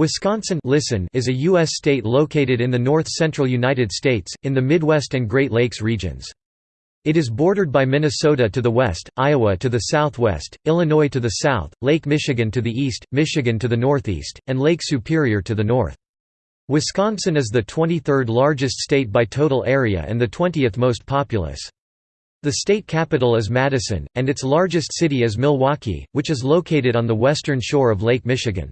Wisconsin listen is a U.S. state located in the north-central United States, in the Midwest and Great Lakes regions. It is bordered by Minnesota to the west, Iowa to the southwest, Illinois to the south, Lake Michigan to the east, Michigan to the northeast, and Lake Superior to the north. Wisconsin is the 23rd largest state by total area and the 20th most populous. The state capital is Madison, and its largest city is Milwaukee, which is located on the western shore of Lake Michigan.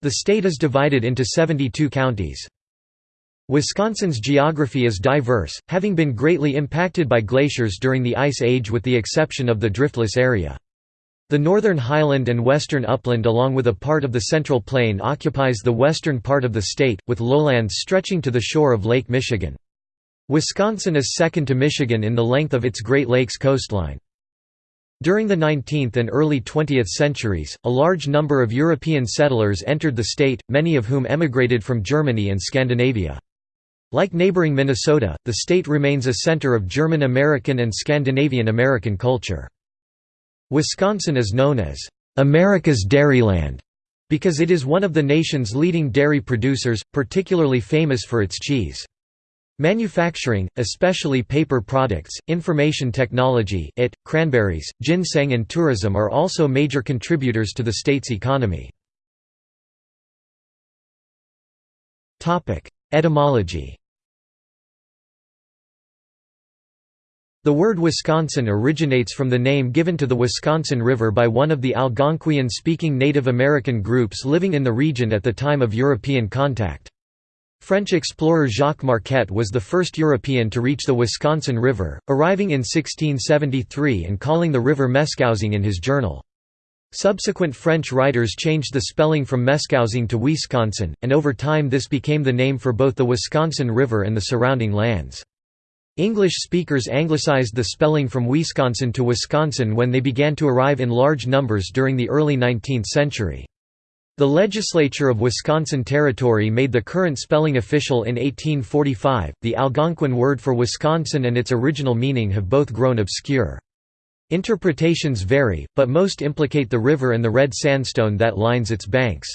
The state is divided into 72 counties. Wisconsin's geography is diverse, having been greatly impacted by glaciers during the Ice Age with the exception of the driftless area. The northern highland and western upland along with a part of the Central Plain occupies the western part of the state, with lowlands stretching to the shore of Lake Michigan. Wisconsin is second to Michigan in the length of its Great Lakes coastline. During the 19th and early 20th centuries, a large number of European settlers entered the state, many of whom emigrated from Germany and Scandinavia. Like neighboring Minnesota, the state remains a center of German American and Scandinavian American culture. Wisconsin is known as, "...America's Dairyland", because it is one of the nation's leading dairy producers, particularly famous for its cheese. Manufacturing, especially paper products, information technology, IT, cranberries, ginseng and tourism are also major contributors to the state's economy. Etymology The word Wisconsin originates from the name given to the Wisconsin River by one of the Algonquian-speaking Native American groups living in the region at the time of European contact. French explorer Jacques Marquette was the first European to reach the Wisconsin River, arriving in 1673 and calling the river Meskousing in his journal. Subsequent French writers changed the spelling from Meskousing to Ouisconsin, and over time this became the name for both the Wisconsin River and the surrounding lands. English speakers anglicized the spelling from Ouisconsin to Wisconsin when they began to arrive in large numbers during the early 19th century. The legislature of Wisconsin Territory made the current spelling official in 1845. The Algonquian word for Wisconsin and its original meaning have both grown obscure. Interpretations vary, but most implicate the river and the red sandstone that lines its banks.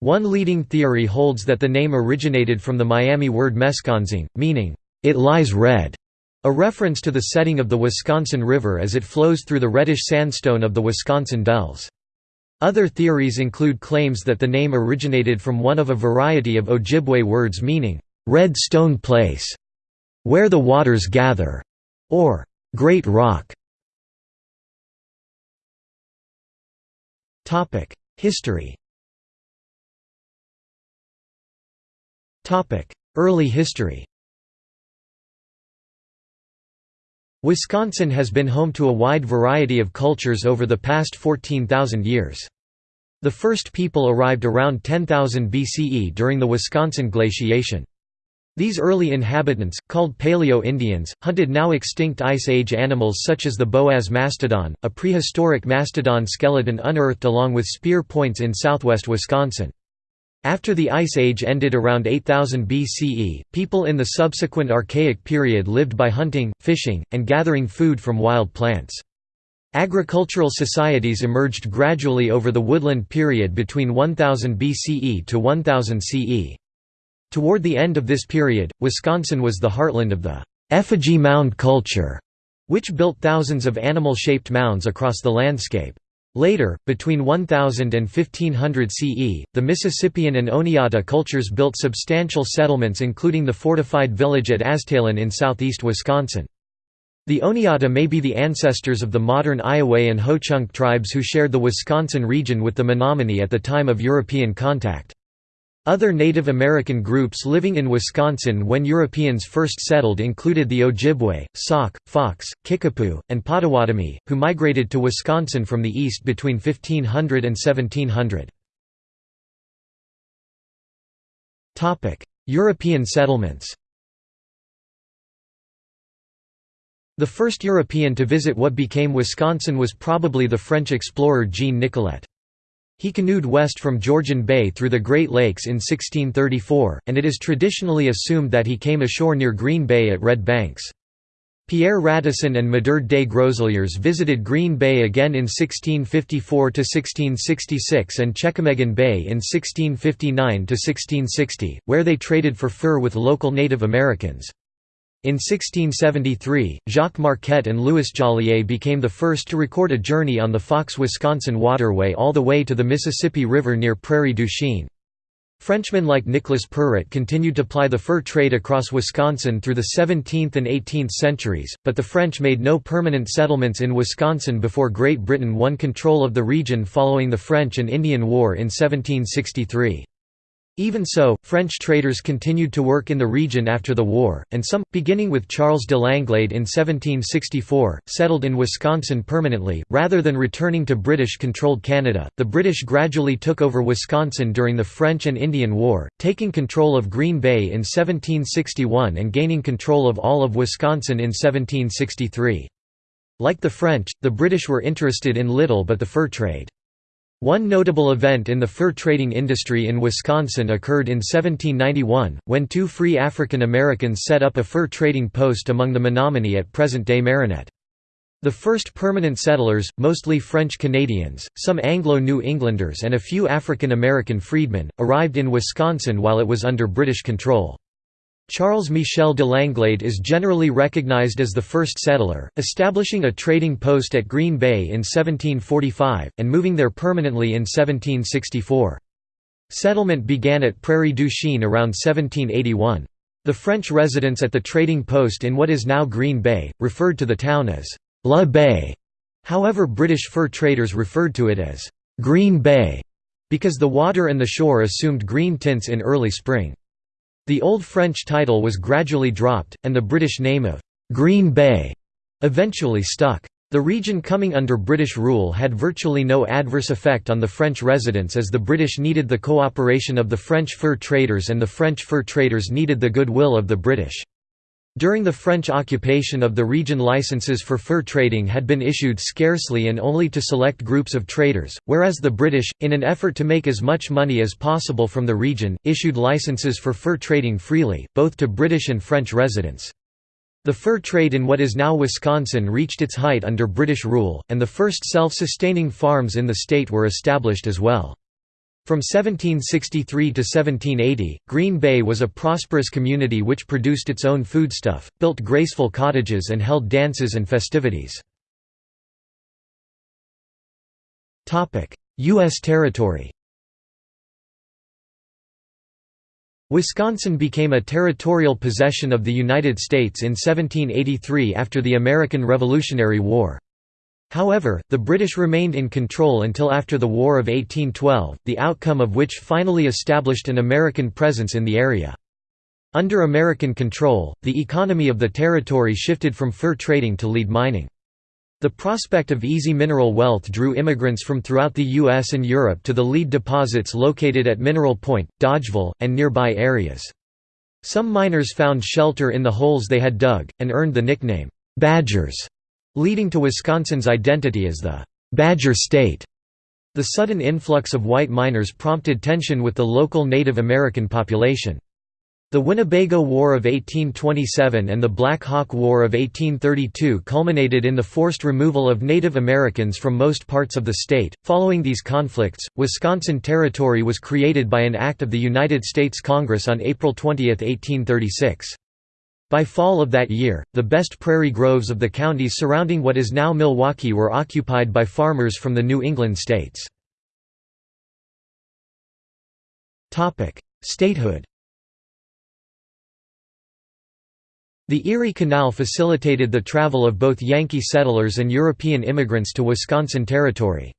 One leading theory holds that the name originated from the Miami word Mesconsing, meaning, it lies red, a reference to the setting of the Wisconsin River as it flows through the reddish sandstone of the Wisconsin Dells. Other theories include claims that the name originated from one of a variety of Ojibwe words meaning, "'Red Stone Place", "'Where the Waters Gather", or "'Great Rock". History Early history Wisconsin has been home to a wide variety of cultures over the past 14,000 years. The first people arrived around 10,000 BCE during the Wisconsin glaciation. These early inhabitants, called Paleo-Indians, hunted now extinct Ice Age animals such as the Boaz mastodon, a prehistoric mastodon skeleton unearthed along with spear points in southwest Wisconsin. After the Ice Age ended around 8000 BCE, people in the subsequent Archaic period lived by hunting, fishing, and gathering food from wild plants. Agricultural societies emerged gradually over the Woodland period between 1000 BCE to 1000 CE. Toward the end of this period, Wisconsin was the heartland of the effigy mound culture, which built thousands of animal-shaped mounds across the landscape. Later, between 1000 and 1500 CE, the Mississippian and Oneota cultures built substantial settlements including the fortified village at Aztalan in southeast Wisconsin. The Oneota may be the ancestors of the modern Iowa and Ho-Chunk tribes who shared the Wisconsin region with the Menominee at the time of European contact. Other Native American groups living in Wisconsin when Europeans first settled included the Ojibwe, Sauk, Fox, Kickapoo, and Potawatomi, who migrated to Wisconsin from the east between 1500 and 1700. European settlements The first European to visit what became Wisconsin was probably the French explorer Jean Nicolet. He canoed west from Georgian Bay through the Great Lakes in 1634, and it is traditionally assumed that he came ashore near Green Bay at Red Banks. Pierre Radisson and Medard des Groseilliers visited Green Bay again in 1654–1666 and Chequamegon Bay in 1659–1660, where they traded for fur with local Native Americans. In 1673, Jacques Marquette and Louis Joliet became the first to record a journey on the Fox-Wisconsin waterway all the way to the Mississippi River near Prairie du Chien. Frenchmen like Nicolas Perrot continued to ply the fur trade across Wisconsin through the 17th and 18th centuries, but the French made no permanent settlements in Wisconsin before Great Britain won control of the region following the French and Indian War in 1763. Even so, French traders continued to work in the region after the war, and some, beginning with Charles de Langlade in 1764, settled in Wisconsin permanently. Rather than returning to British controlled Canada, the British gradually took over Wisconsin during the French and Indian War, taking control of Green Bay in 1761 and gaining control of all of Wisconsin in 1763. Like the French, the British were interested in little but the fur trade. One notable event in the fur trading industry in Wisconsin occurred in 1791, when two free African Americans set up a fur trading post among the Menominee at present-day Marinette. The first permanent settlers, mostly French Canadians, some Anglo-New Englanders and a few African American freedmen, arrived in Wisconsin while it was under British control. Charles Michel de Langlade is generally recognized as the first settler, establishing a trading post at Green Bay in 1745, and moving there permanently in 1764. Settlement began at Prairie du Chien around 1781. The French residents at the trading post in what is now Green Bay, referred to the town as La Baye. However British fur traders referred to it as Green Bay, because the water and the shore assumed green tints in early spring. The Old French title was gradually dropped, and the British name of «Green Bay» eventually stuck. The region coming under British rule had virtually no adverse effect on the French residents as the British needed the cooperation of the French fur traders and the French fur traders needed the goodwill of the British. During the French occupation of the region licenses for fur trading had been issued scarcely and only to select groups of traders, whereas the British, in an effort to make as much money as possible from the region, issued licenses for fur trading freely, both to British and French residents. The fur trade in what is now Wisconsin reached its height under British rule, and the first self-sustaining farms in the state were established as well. From 1763 to 1780, Green Bay was a prosperous community which produced its own foodstuff, built graceful cottages and held dances and festivities. U.S. territory Wisconsin became a territorial possession of the United States in 1783 after the American Revolutionary War. However, the British remained in control until after the War of 1812, the outcome of which finally established an American presence in the area. Under American control, the economy of the territory shifted from fur trading to lead mining. The prospect of easy mineral wealth drew immigrants from throughout the U.S. and Europe to the lead deposits located at Mineral Point, Dodgeville, and nearby areas. Some miners found shelter in the holes they had dug, and earned the nickname, "'Badgers' leading to Wisconsin's identity as the «Badger State». The sudden influx of white miners prompted tension with the local Native American population. The Winnebago War of 1827 and the Black Hawk War of 1832 culminated in the forced removal of Native Americans from most parts of the state. Following these conflicts, Wisconsin Territory was created by an act of the United States Congress on April 20, 1836. By fall of that year, the best prairie groves of the counties surrounding what is now Milwaukee were occupied by farmers from the New England states. Statehood The Erie Canal facilitated the travel of both Yankee settlers and European immigrants to Wisconsin Territory.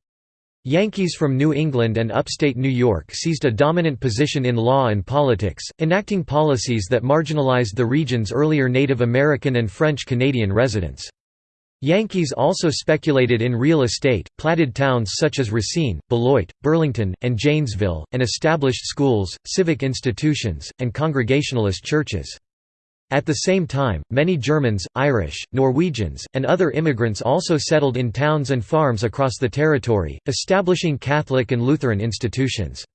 Yankees from New England and upstate New York seized a dominant position in law and politics, enacting policies that marginalized the region's earlier Native American and French Canadian residents. Yankees also speculated in real estate, platted towns such as Racine, Beloit, Burlington, and Janesville, and established schools, civic institutions, and Congregationalist churches. At the same time, many Germans, Irish, Norwegians, and other immigrants also settled in towns and farms across the territory, establishing Catholic and Lutheran institutions.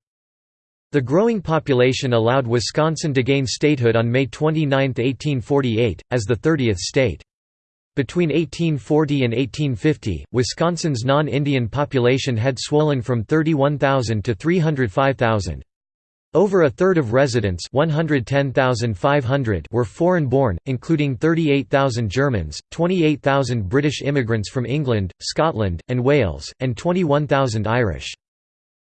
The growing population allowed Wisconsin to gain statehood on May 29, 1848, as the 30th state. Between 1840 and 1850, Wisconsin's non-Indian population had swollen from 31,000 to 305,000. Over a third of residents 110,500 were foreign-born, including 38,000 Germans, 28,000 British immigrants from England, Scotland, and Wales, and 21,000 Irish.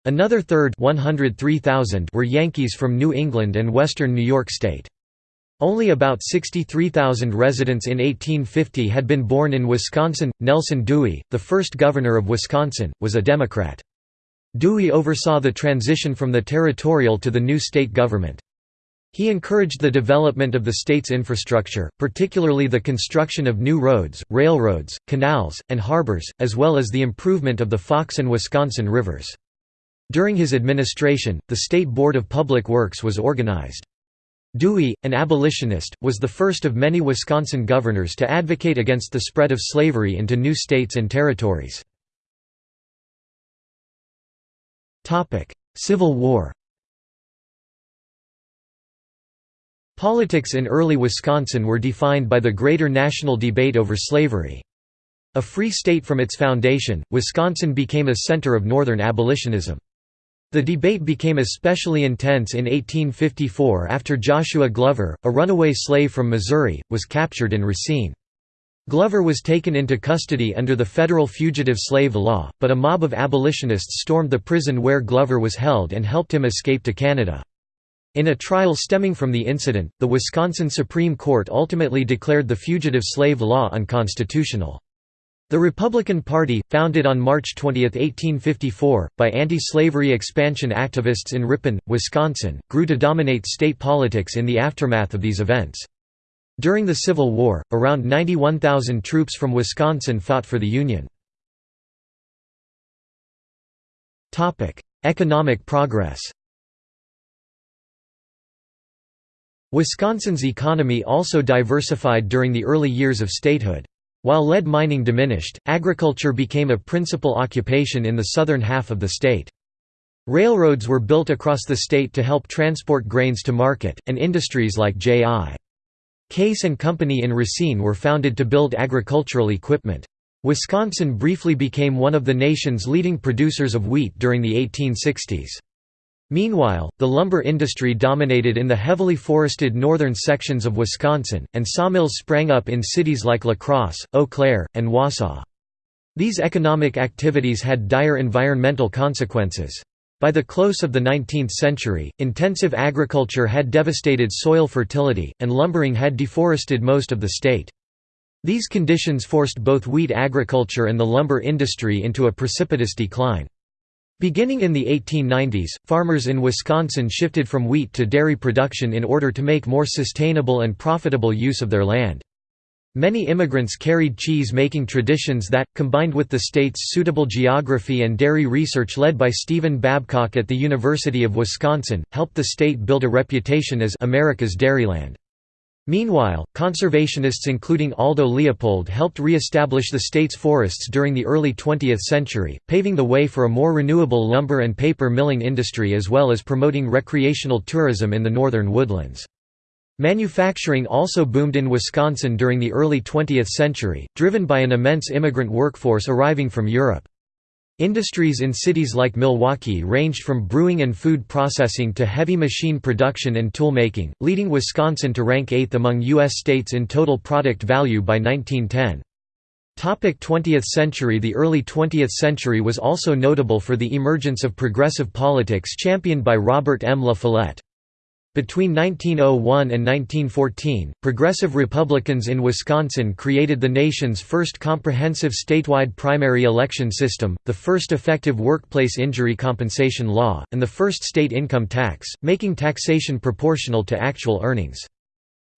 Another third 103,000 were Yankees from New England and western New York State. Only about 63,000 residents in 1850 had been born in Wisconsin. Nelson Dewey, the first governor of Wisconsin, was a Democrat. Dewey oversaw the transition from the territorial to the new state government. He encouraged the development of the state's infrastructure, particularly the construction of new roads, railroads, canals, and harbors, as well as the improvement of the Fox and Wisconsin rivers. During his administration, the State Board of Public Works was organized. Dewey, an abolitionist, was the first of many Wisconsin governors to advocate against the spread of slavery into new states and territories. Civil War Politics in early Wisconsin were defined by the greater national debate over slavery. A free state from its foundation, Wisconsin became a center of Northern abolitionism. The debate became especially intense in 1854 after Joshua Glover, a runaway slave from Missouri, was captured in Racine. Glover was taken into custody under the federal fugitive slave law, but a mob of abolitionists stormed the prison where Glover was held and helped him escape to Canada. In a trial stemming from the incident, the Wisconsin Supreme Court ultimately declared the fugitive slave law unconstitutional. The Republican Party, founded on March 20, 1854, by anti-slavery expansion activists in Ripon, Wisconsin, grew to dominate state politics in the aftermath of these events. During the Civil War, around 91,000 troops from Wisconsin fought for the Union. Economic progress Wisconsin's economy also diversified during the early years of statehood. While lead mining diminished, agriculture became a principal occupation in the southern half of the state. Railroads were built across the state to help transport grains to market, and industries like J.I. Case and Company in Racine were founded to build agricultural equipment. Wisconsin briefly became one of the nation's leading producers of wheat during the 1860s. Meanwhile, the lumber industry dominated in the heavily forested northern sections of Wisconsin, and sawmills sprang up in cities like La Crosse, Eau Claire, and Wausau. These economic activities had dire environmental consequences. By the close of the 19th century, intensive agriculture had devastated soil fertility, and lumbering had deforested most of the state. These conditions forced both wheat agriculture and the lumber industry into a precipitous decline. Beginning in the 1890s, farmers in Wisconsin shifted from wheat to dairy production in order to make more sustainable and profitable use of their land. Many immigrants carried cheese-making traditions that, combined with the state's suitable geography and dairy research led by Stephen Babcock at the University of Wisconsin, helped the state build a reputation as America's Dairyland. Meanwhile, conservationists including Aldo Leopold helped re-establish the state's forests during the early 20th century, paving the way for a more renewable lumber and paper milling industry as well as promoting recreational tourism in the northern woodlands. Manufacturing also boomed in Wisconsin during the early 20th century, driven by an immense immigrant workforce arriving from Europe. Industries in cities like Milwaukee ranged from brewing and food processing to heavy machine production and toolmaking, leading Wisconsin to rank 8th among U.S. states in total product value by 1910. 20th century The early 20th century was also notable for the emergence of progressive politics championed by Robert M. La Follette. Between 1901 and 1914, progressive Republicans in Wisconsin created the nation's first comprehensive statewide primary election system, the first effective workplace injury compensation law, and the first state income tax, making taxation proportional to actual earnings.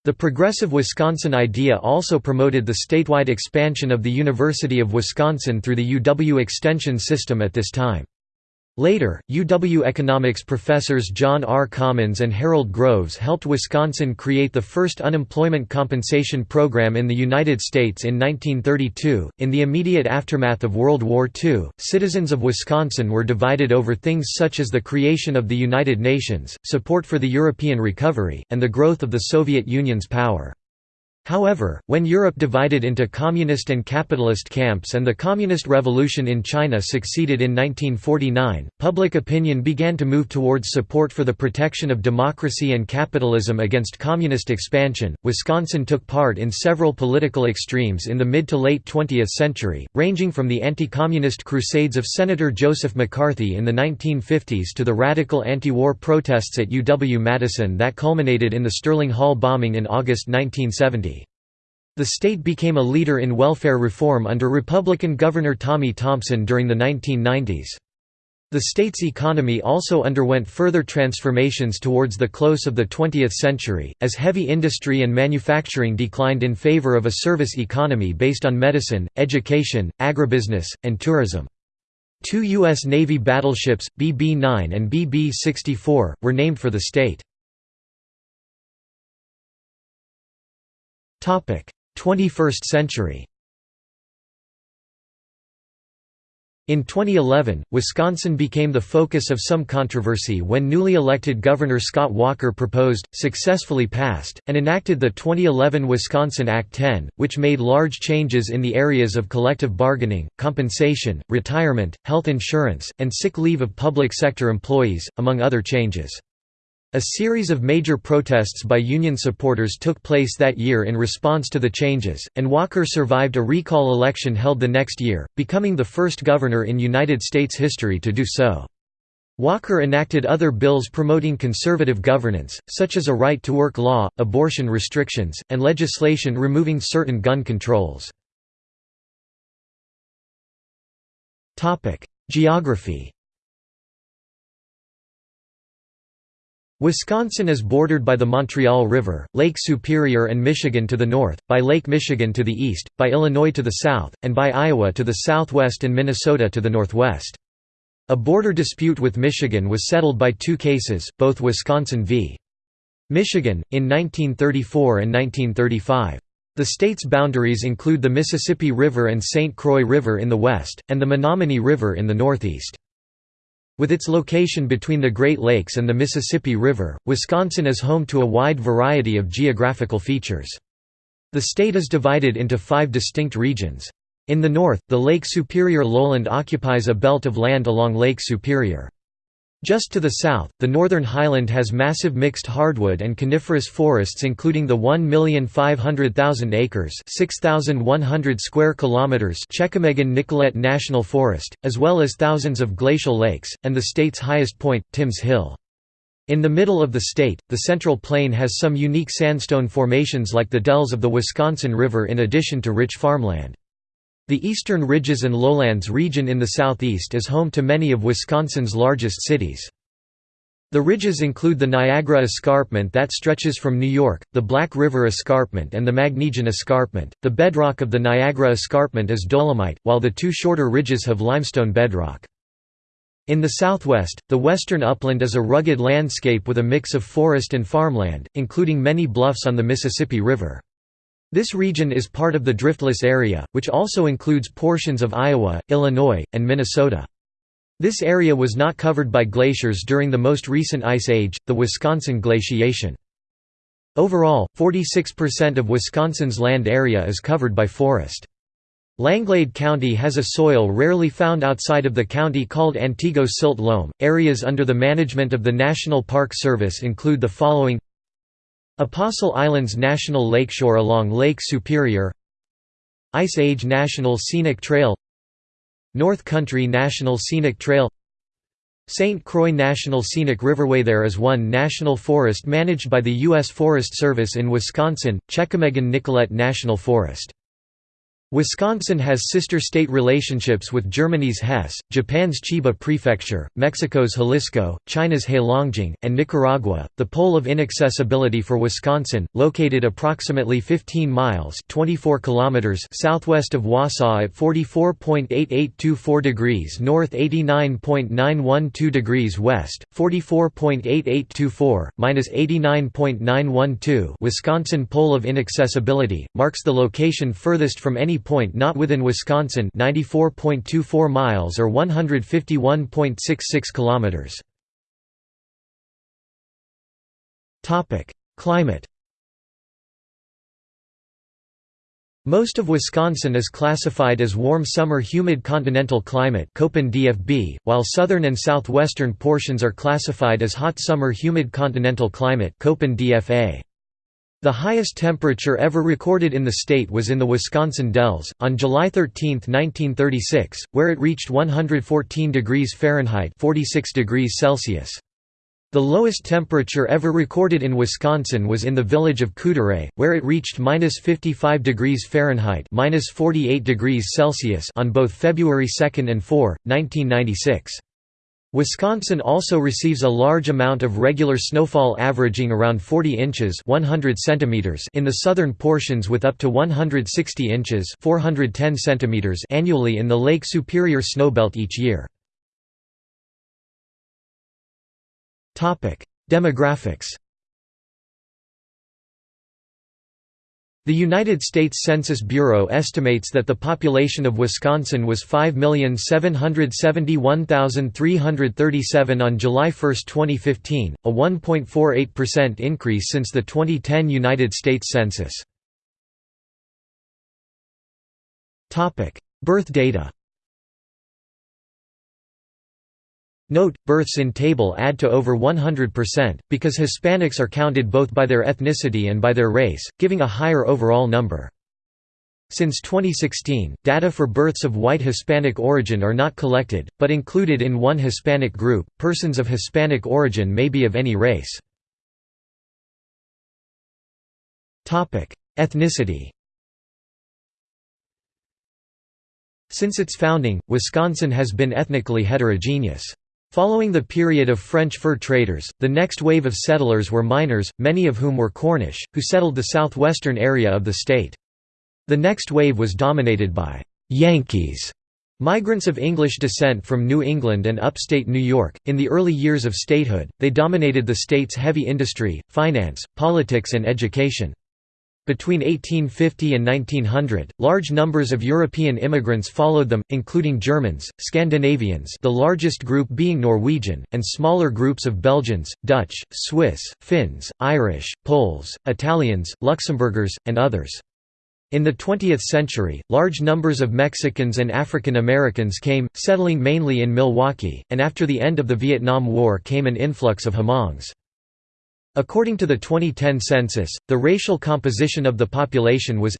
The progressive Wisconsin idea also promoted the statewide expansion of the University of Wisconsin through the UW extension system at this time. Later, UW economics professors John R. Commons and Harold Groves helped Wisconsin create the first unemployment compensation program in the United States in 1932. In the immediate aftermath of World War II, citizens of Wisconsin were divided over things such as the creation of the United Nations, support for the European recovery, and the growth of the Soviet Union's power. However, when Europe divided into communist and capitalist camps and the Communist Revolution in China succeeded in 1949, public opinion began to move towards support for the protection of democracy and capitalism against communist expansion. Wisconsin took part in several political extremes in the mid to late 20th century, ranging from the anti communist crusades of Senator Joseph McCarthy in the 1950s to the radical anti war protests at UW Madison that culminated in the Sterling Hall bombing in August 1970. The state became a leader in welfare reform under Republican Governor Tommy Thompson during the 1990s. The state's economy also underwent further transformations towards the close of the 20th century, as heavy industry and manufacturing declined in favor of a service economy based on medicine, education, agribusiness, and tourism. Two U.S. Navy battleships, BB-9 and BB-64, were named for the state. 21st century In 2011, Wisconsin became the focus of some controversy when newly elected Governor Scott Walker proposed, successfully passed, and enacted the 2011 Wisconsin Act 10, which made large changes in the areas of collective bargaining, compensation, retirement, health insurance, and sick leave of public sector employees, among other changes. A series of major protests by union supporters took place that year in response to the changes, and Walker survived a recall election held the next year, becoming the first governor in United States history to do so. Walker enacted other bills promoting conservative governance, such as a right-to-work law, abortion restrictions, and legislation removing certain gun controls. Geography Wisconsin is bordered by the Montreal River, Lake Superior and Michigan to the north, by Lake Michigan to the east, by Illinois to the south, and by Iowa to the southwest and Minnesota to the northwest. A border dispute with Michigan was settled by two cases, both Wisconsin v. Michigan, in 1934 and 1935. The state's boundaries include the Mississippi River and St. Croix River in the west, and the Menominee River in the northeast. With its location between the Great Lakes and the Mississippi River, Wisconsin is home to a wide variety of geographical features. The state is divided into five distinct regions. In the north, the Lake Superior lowland occupies a belt of land along Lake Superior. Just to the south, the northern highland has massive mixed hardwood and coniferous forests including the 1,500,000 acres 6,100 square kilometers Chequamegon-Nicolet National Forest, as well as thousands of glacial lakes, and the state's highest point, Timms Hill. In the middle of the state, the Central Plain has some unique sandstone formations like the dells of the Wisconsin River in addition to rich farmland. The Eastern Ridges and Lowlands region in the southeast is home to many of Wisconsin's largest cities. The ridges include the Niagara Escarpment that stretches from New York, the Black River Escarpment and the Magnesian Escarpment. The bedrock of the Niagara Escarpment is dolomite, while the two shorter ridges have limestone bedrock. In the southwest, the western upland is a rugged landscape with a mix of forest and farmland, including many bluffs on the Mississippi River. This region is part of the Driftless area, which also includes portions of Iowa, Illinois, and Minnesota. This area was not covered by glaciers during the most recent ice age, the Wisconsin glaciation. Overall, 46% of Wisconsin's land area is covered by forest. Langlade County has a soil rarely found outside of the county called Antigo Silt Loam. Areas under the management of the National Park Service include the following Apostle Islands National Lakeshore along Lake Superior Ice Age National Scenic Trail North Country National Scenic Trail St. Croix National Scenic Riverway There is one national forest managed by the U.S. Forest Service in Wisconsin, Chequamegon-Nicolet National Forest. Wisconsin has sister state relationships with Germany's Hesse, Japan's Chiba Prefecture, Mexico's Jalisco, China's Heilongjiang, and Nicaragua. The pole of inaccessibility for Wisconsin, located approximately 15 miles (24 kilometers) southwest of Wausau at 44.8824 degrees north, 89.912 degrees west, 44.8824 minus 89.912. Wisconsin pole of inaccessibility marks the location furthest from any point not within Wisconsin 94.24 miles or 151.66 kilometers. Topic: Climate Most of Wisconsin is classified as warm summer humid continental climate DFB, while southern and southwestern portions are classified as hot summer humid continental climate DFA. The highest temperature ever recorded in the state was in the Wisconsin Dells, on July 13, 1936, where it reached 114 degrees Fahrenheit 46 degrees Celsius. The lowest temperature ever recorded in Wisconsin was in the village of Couderay, where it reached minus 55 degrees Fahrenheit minus 48 degrees Celsius on both February 2 and 4, 1996. Wisconsin also receives a large amount of regular snowfall averaging around 40 inches 100 centimeters in the southern portions with up to 160 inches 410 centimeters annually in the Lake Superior snowbelt each year. Demographics The United States Census Bureau estimates that the population of Wisconsin was 5,771,337 on July 1, 2015, a 1.48% increase since the 2010 United States Census. Birth data Note, births in table add to over 100%, because Hispanics are counted both by their ethnicity and by their race, giving a higher overall number. Since 2016, data for births of white Hispanic origin are not collected, but included in one Hispanic group. Persons of Hispanic origin may be of any race. Ethnicity Since its founding, Wisconsin has been ethnically heterogeneous. Following the period of French fur traders, the next wave of settlers were miners, many of whom were Cornish, who settled the southwestern area of the state. The next wave was dominated by «Yankees», migrants of English descent from New England and upstate New York. In the early years of statehood, they dominated the state's heavy industry, finance, politics and education. Between 1850 and 1900, large numbers of European immigrants followed them, including Germans, Scandinavians the largest group being Norwegian, and smaller groups of Belgians, Dutch, Swiss, Finns, Irish, Poles, Italians, Luxembourgers, and others. In the 20th century, large numbers of Mexicans and African Americans came, settling mainly in Milwaukee, and after the end of the Vietnam War came an influx of Hmongs. According to the 2010 census, the racial composition of the population was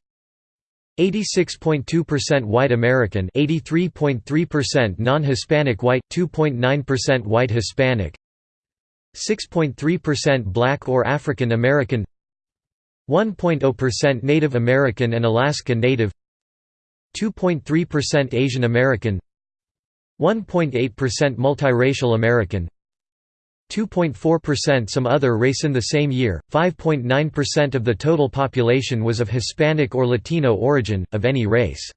86.2% white American 83.3% non-Hispanic white, 2.9% white Hispanic 6.3% black or African American 1.0% Native American and Alaska Native 2.3% Asian American 1.8% multiracial American 2.4% some other race in the same year, 5.9% of the total population was of Hispanic or Latino origin, of any race.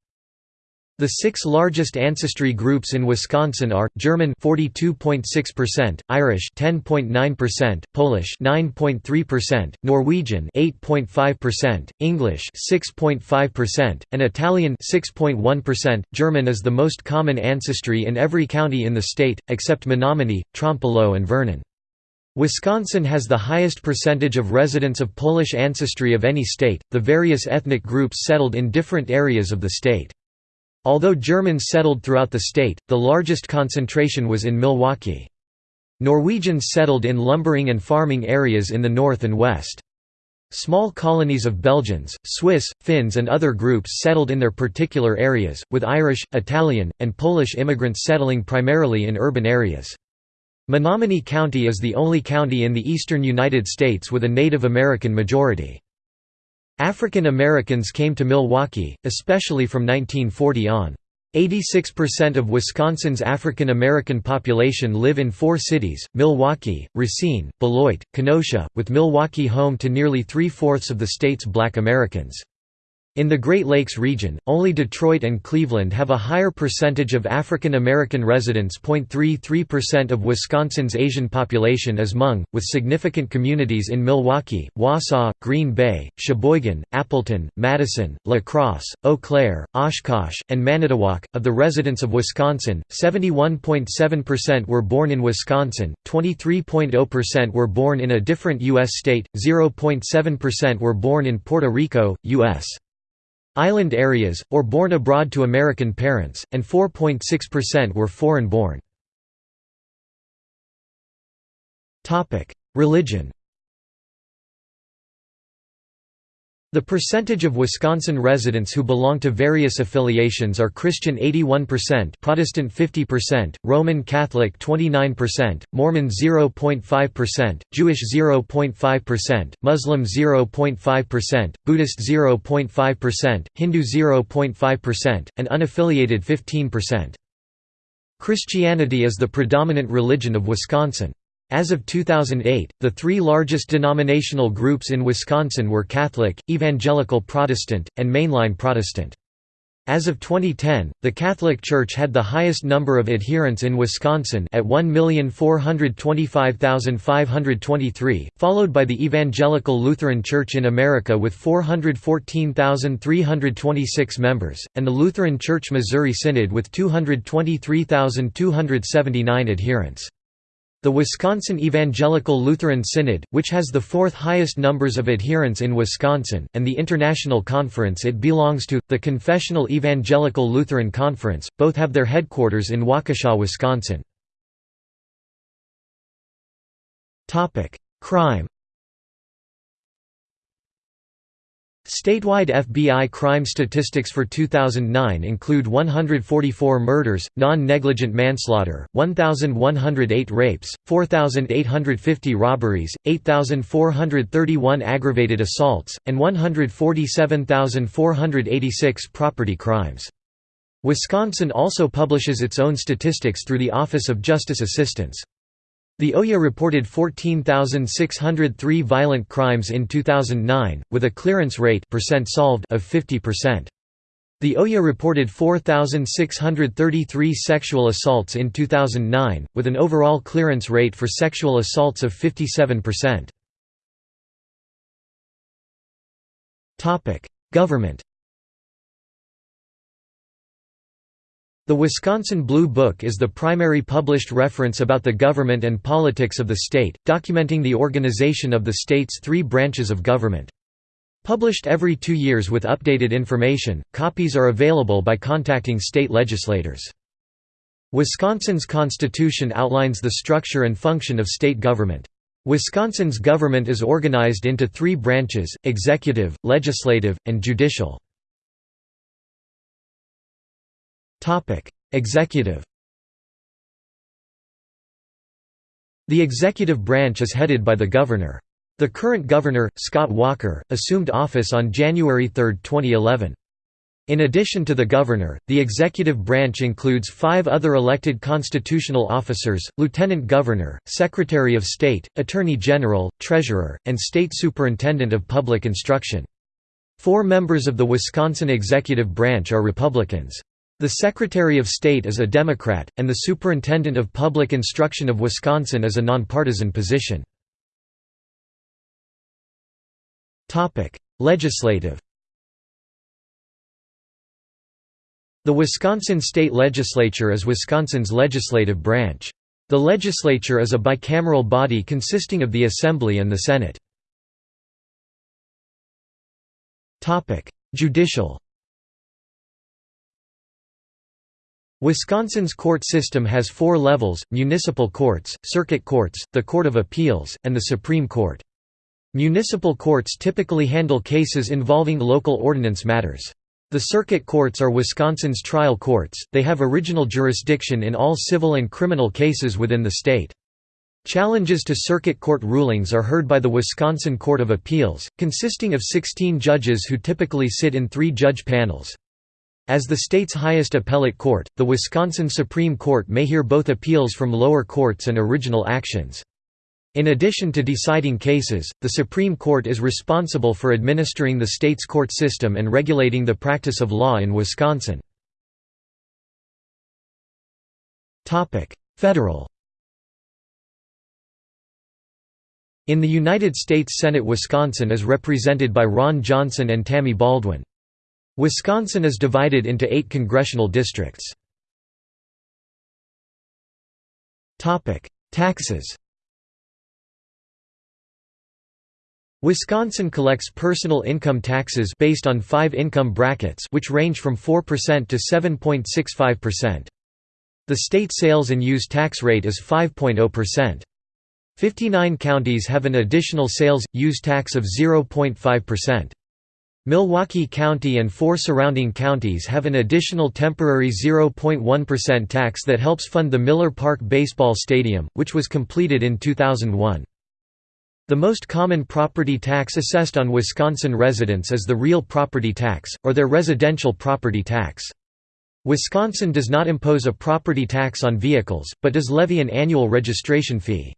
The six largest ancestry groups in Wisconsin are German 42.6%, Irish 10.9%, Polish 9.3%, Norwegian 8.5%, English 6.5%, and Italian 6.1%. German is the most common ancestry in every county in the state except Menominee, Trempealeau and Vernon. Wisconsin has the highest percentage of residents of Polish ancestry of any state. The various ethnic groups settled in different areas of the state. Although Germans settled throughout the state, the largest concentration was in Milwaukee. Norwegians settled in lumbering and farming areas in the north and west. Small colonies of Belgians, Swiss, Finns and other groups settled in their particular areas, with Irish, Italian, and Polish immigrants settling primarily in urban areas. Menominee County is the only county in the eastern United States with a Native American majority. African Americans came to Milwaukee, especially from 1940 on. 86% of Wisconsin's African American population live in four cities, Milwaukee, Racine, Beloit, Kenosha, with Milwaukee home to nearly three-fourths of the state's black Americans. In the Great Lakes region, only Detroit and Cleveland have a higher percentage of African American residents. 0.33% of Wisconsin's Asian population is Hmong, with significant communities in Milwaukee, Wausau, Green Bay, Sheboygan, Appleton, Madison, La Crosse, Eau Claire, Oshkosh, and Manitowoc. Of the residents of Wisconsin, 71.7% were born in Wisconsin, 23.0% were born in a different U.S. state, 0.7% were born in Puerto Rico, U.S. island areas, or born abroad to American parents, and 4.6% were foreign-born. Religion The percentage of Wisconsin residents who belong to various affiliations are Christian 81%, Protestant 50%, Roman Catholic 29%, Mormon 0.5%, Jewish 0.5%, Muslim 0.5%, Buddhist 0.5%, Hindu 0.5%, and unaffiliated 15%. Christianity is the predominant religion of Wisconsin. As of 2008, the three largest denominational groups in Wisconsin were Catholic, Evangelical Protestant, and Mainline Protestant. As of 2010, the Catholic Church had the highest number of adherents in Wisconsin at 1,425,523, followed by the Evangelical Lutheran Church in America with 414,326 members, and the Lutheran Church Missouri Synod with 223,279 adherents. The Wisconsin Evangelical Lutheran Synod, which has the fourth highest numbers of adherents in Wisconsin, and the international conference it belongs to, the Confessional Evangelical Lutheran Conference, both have their headquarters in Waukesha, Wisconsin. Crime Statewide FBI crime statistics for 2009 include 144 murders, non-negligent manslaughter, 1,108 rapes, 4,850 robberies, 8,431 aggravated assaults, and 147,486 property crimes. Wisconsin also publishes its own statistics through the Office of Justice Assistance. The OIA reported 14,603 violent crimes in 2009, with a clearance rate percent solved of 50%. The OIA reported 4,633 sexual assaults in 2009, with an overall clearance rate for sexual assaults of 57%. Government The Wisconsin Blue Book is the primary published reference about the government and politics of the state, documenting the organization of the state's three branches of government. Published every two years with updated information, copies are available by contacting state legislators. Wisconsin's constitution outlines the structure and function of state government. Wisconsin's government is organized into three branches, executive, legislative, and judicial. Executive The executive branch is headed by the governor. The current governor, Scott Walker, assumed office on January 3, 2011. In addition to the governor, the executive branch includes five other elected constitutional officers, lieutenant governor, secretary of state, attorney general, treasurer, and state superintendent of public instruction. Four members of the Wisconsin executive branch are Republicans. The Secretary of State is a Democrat, and the Superintendent of Public Instruction of Wisconsin is a nonpartisan position. Legislative The Wisconsin State Legislature is Wisconsin's legislative branch. The legislature is a bicameral body consisting of the Assembly and the Senate. Judicial Wisconsin's court system has four levels, municipal courts, circuit courts, the Court of Appeals, and the Supreme Court. Municipal courts typically handle cases involving local ordinance matters. The circuit courts are Wisconsin's trial courts, they have original jurisdiction in all civil and criminal cases within the state. Challenges to circuit court rulings are heard by the Wisconsin Court of Appeals, consisting of 16 judges who typically sit in three-judge panels. As the state's highest appellate court, the Wisconsin Supreme Court may hear both appeals from lower courts and original actions. In addition to deciding cases, the Supreme Court is responsible for administering the state's court system and regulating the practice of law in Wisconsin. Federal In the United States Senate Wisconsin is represented by Ron Johnson and Tammy Baldwin. Wisconsin is divided into eight congressional districts. Taxes Wisconsin collects personal income taxes based on five income brackets which range from 4% to 7.65%. The state sales and use tax rate is 5.0%. 59 counties have an additional sales use tax of 0.5%. Milwaukee County and four surrounding counties have an additional temporary 0.1% tax that helps fund the Miller Park Baseball Stadium, which was completed in 2001. The most common property tax assessed on Wisconsin residents is the real property tax, or their residential property tax. Wisconsin does not impose a property tax on vehicles, but does levy an annual registration fee.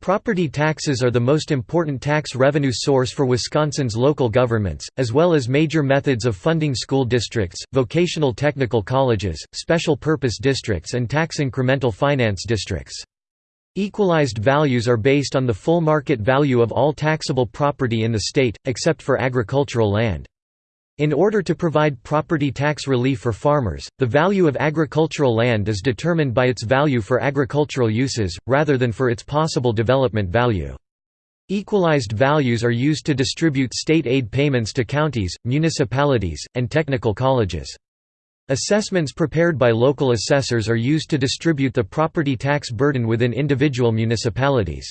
Property taxes are the most important tax revenue source for Wisconsin's local governments, as well as major methods of funding school districts, vocational technical colleges, special purpose districts and tax incremental finance districts. Equalized values are based on the full market value of all taxable property in the state, except for agricultural land. In order to provide property tax relief for farmers, the value of agricultural land is determined by its value for agricultural uses, rather than for its possible development value. Equalized values are used to distribute state aid payments to counties, municipalities, and technical colleges. Assessments prepared by local assessors are used to distribute the property tax burden within individual municipalities.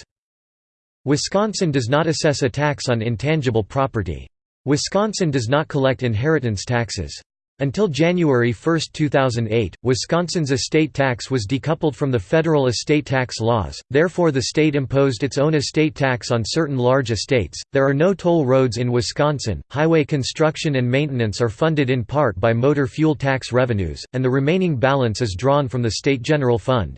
Wisconsin does not assess a tax on intangible property. Wisconsin does not collect inheritance taxes. Until January 1, 2008, Wisconsin's estate tax was decoupled from the federal estate tax laws, therefore, the state imposed its own estate tax on certain large estates. There are no toll roads in Wisconsin, highway construction and maintenance are funded in part by motor fuel tax revenues, and the remaining balance is drawn from the state general fund.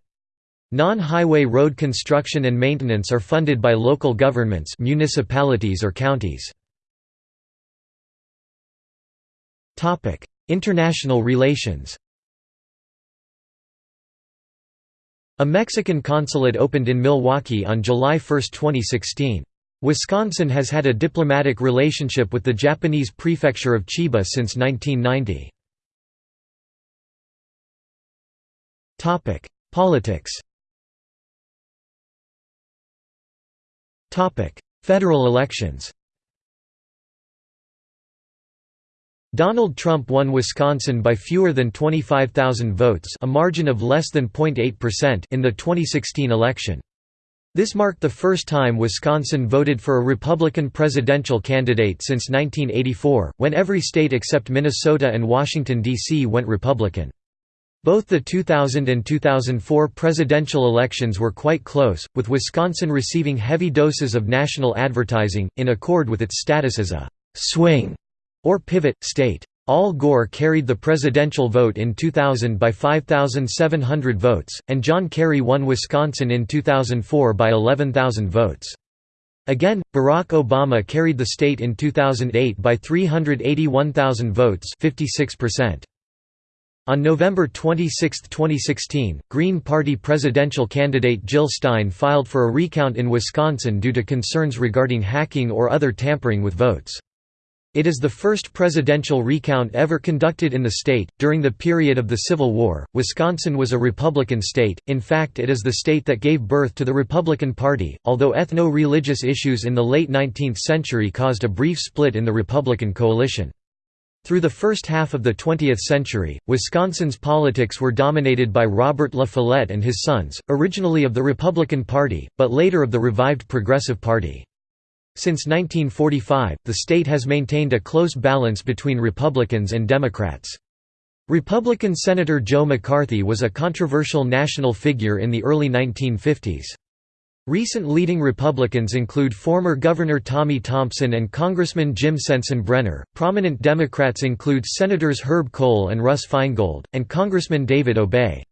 Non-highway road construction and maintenance are funded by local governments municipalities or counties. International relations A Mexican consulate opened in Milwaukee on July 1, 2016. Wisconsin has had a diplomatic relationship with the Japanese prefecture of Chiba since 1990. Politics Federal elections Donald Trump won Wisconsin by fewer than 25,000 votes a margin of less than 0.8% in the 2016 election. This marked the first time Wisconsin voted for a Republican presidential candidate since 1984, when every state except Minnesota and Washington, D.C. went Republican. Both the 2000 and 2004 presidential elections were quite close, with Wisconsin receiving heavy doses of national advertising, in accord with its status as a «swing» or pivot, state. Al Gore carried the presidential vote in 2000 by 5,700 votes, and John Kerry won Wisconsin in 2004 by 11,000 votes. Again, Barack Obama carried the state in 2008 by 381,000 votes 56%. On November 26, 2016, Green Party presidential candidate Jill Stein filed for a recount in Wisconsin due to concerns regarding hacking or other tampering with votes. It is the first presidential recount ever conducted in the state. During the period of the Civil War, Wisconsin was a Republican state, in fact, it is the state that gave birth to the Republican Party, although ethno religious issues in the late 19th century caused a brief split in the Republican coalition. Through the first half of the 20th century, Wisconsin's politics were dominated by Robert La Follette and his sons, originally of the Republican Party, but later of the revived Progressive Party. Since 1945, the state has maintained a close balance between Republicans and Democrats. Republican Senator Joe McCarthy was a controversial national figure in the early 1950s. Recent leading Republicans include former Governor Tommy Thompson and Congressman Jim Sensenbrenner. Prominent Democrats include Senators Herb Kohl and Russ Feingold, and Congressman David Obey.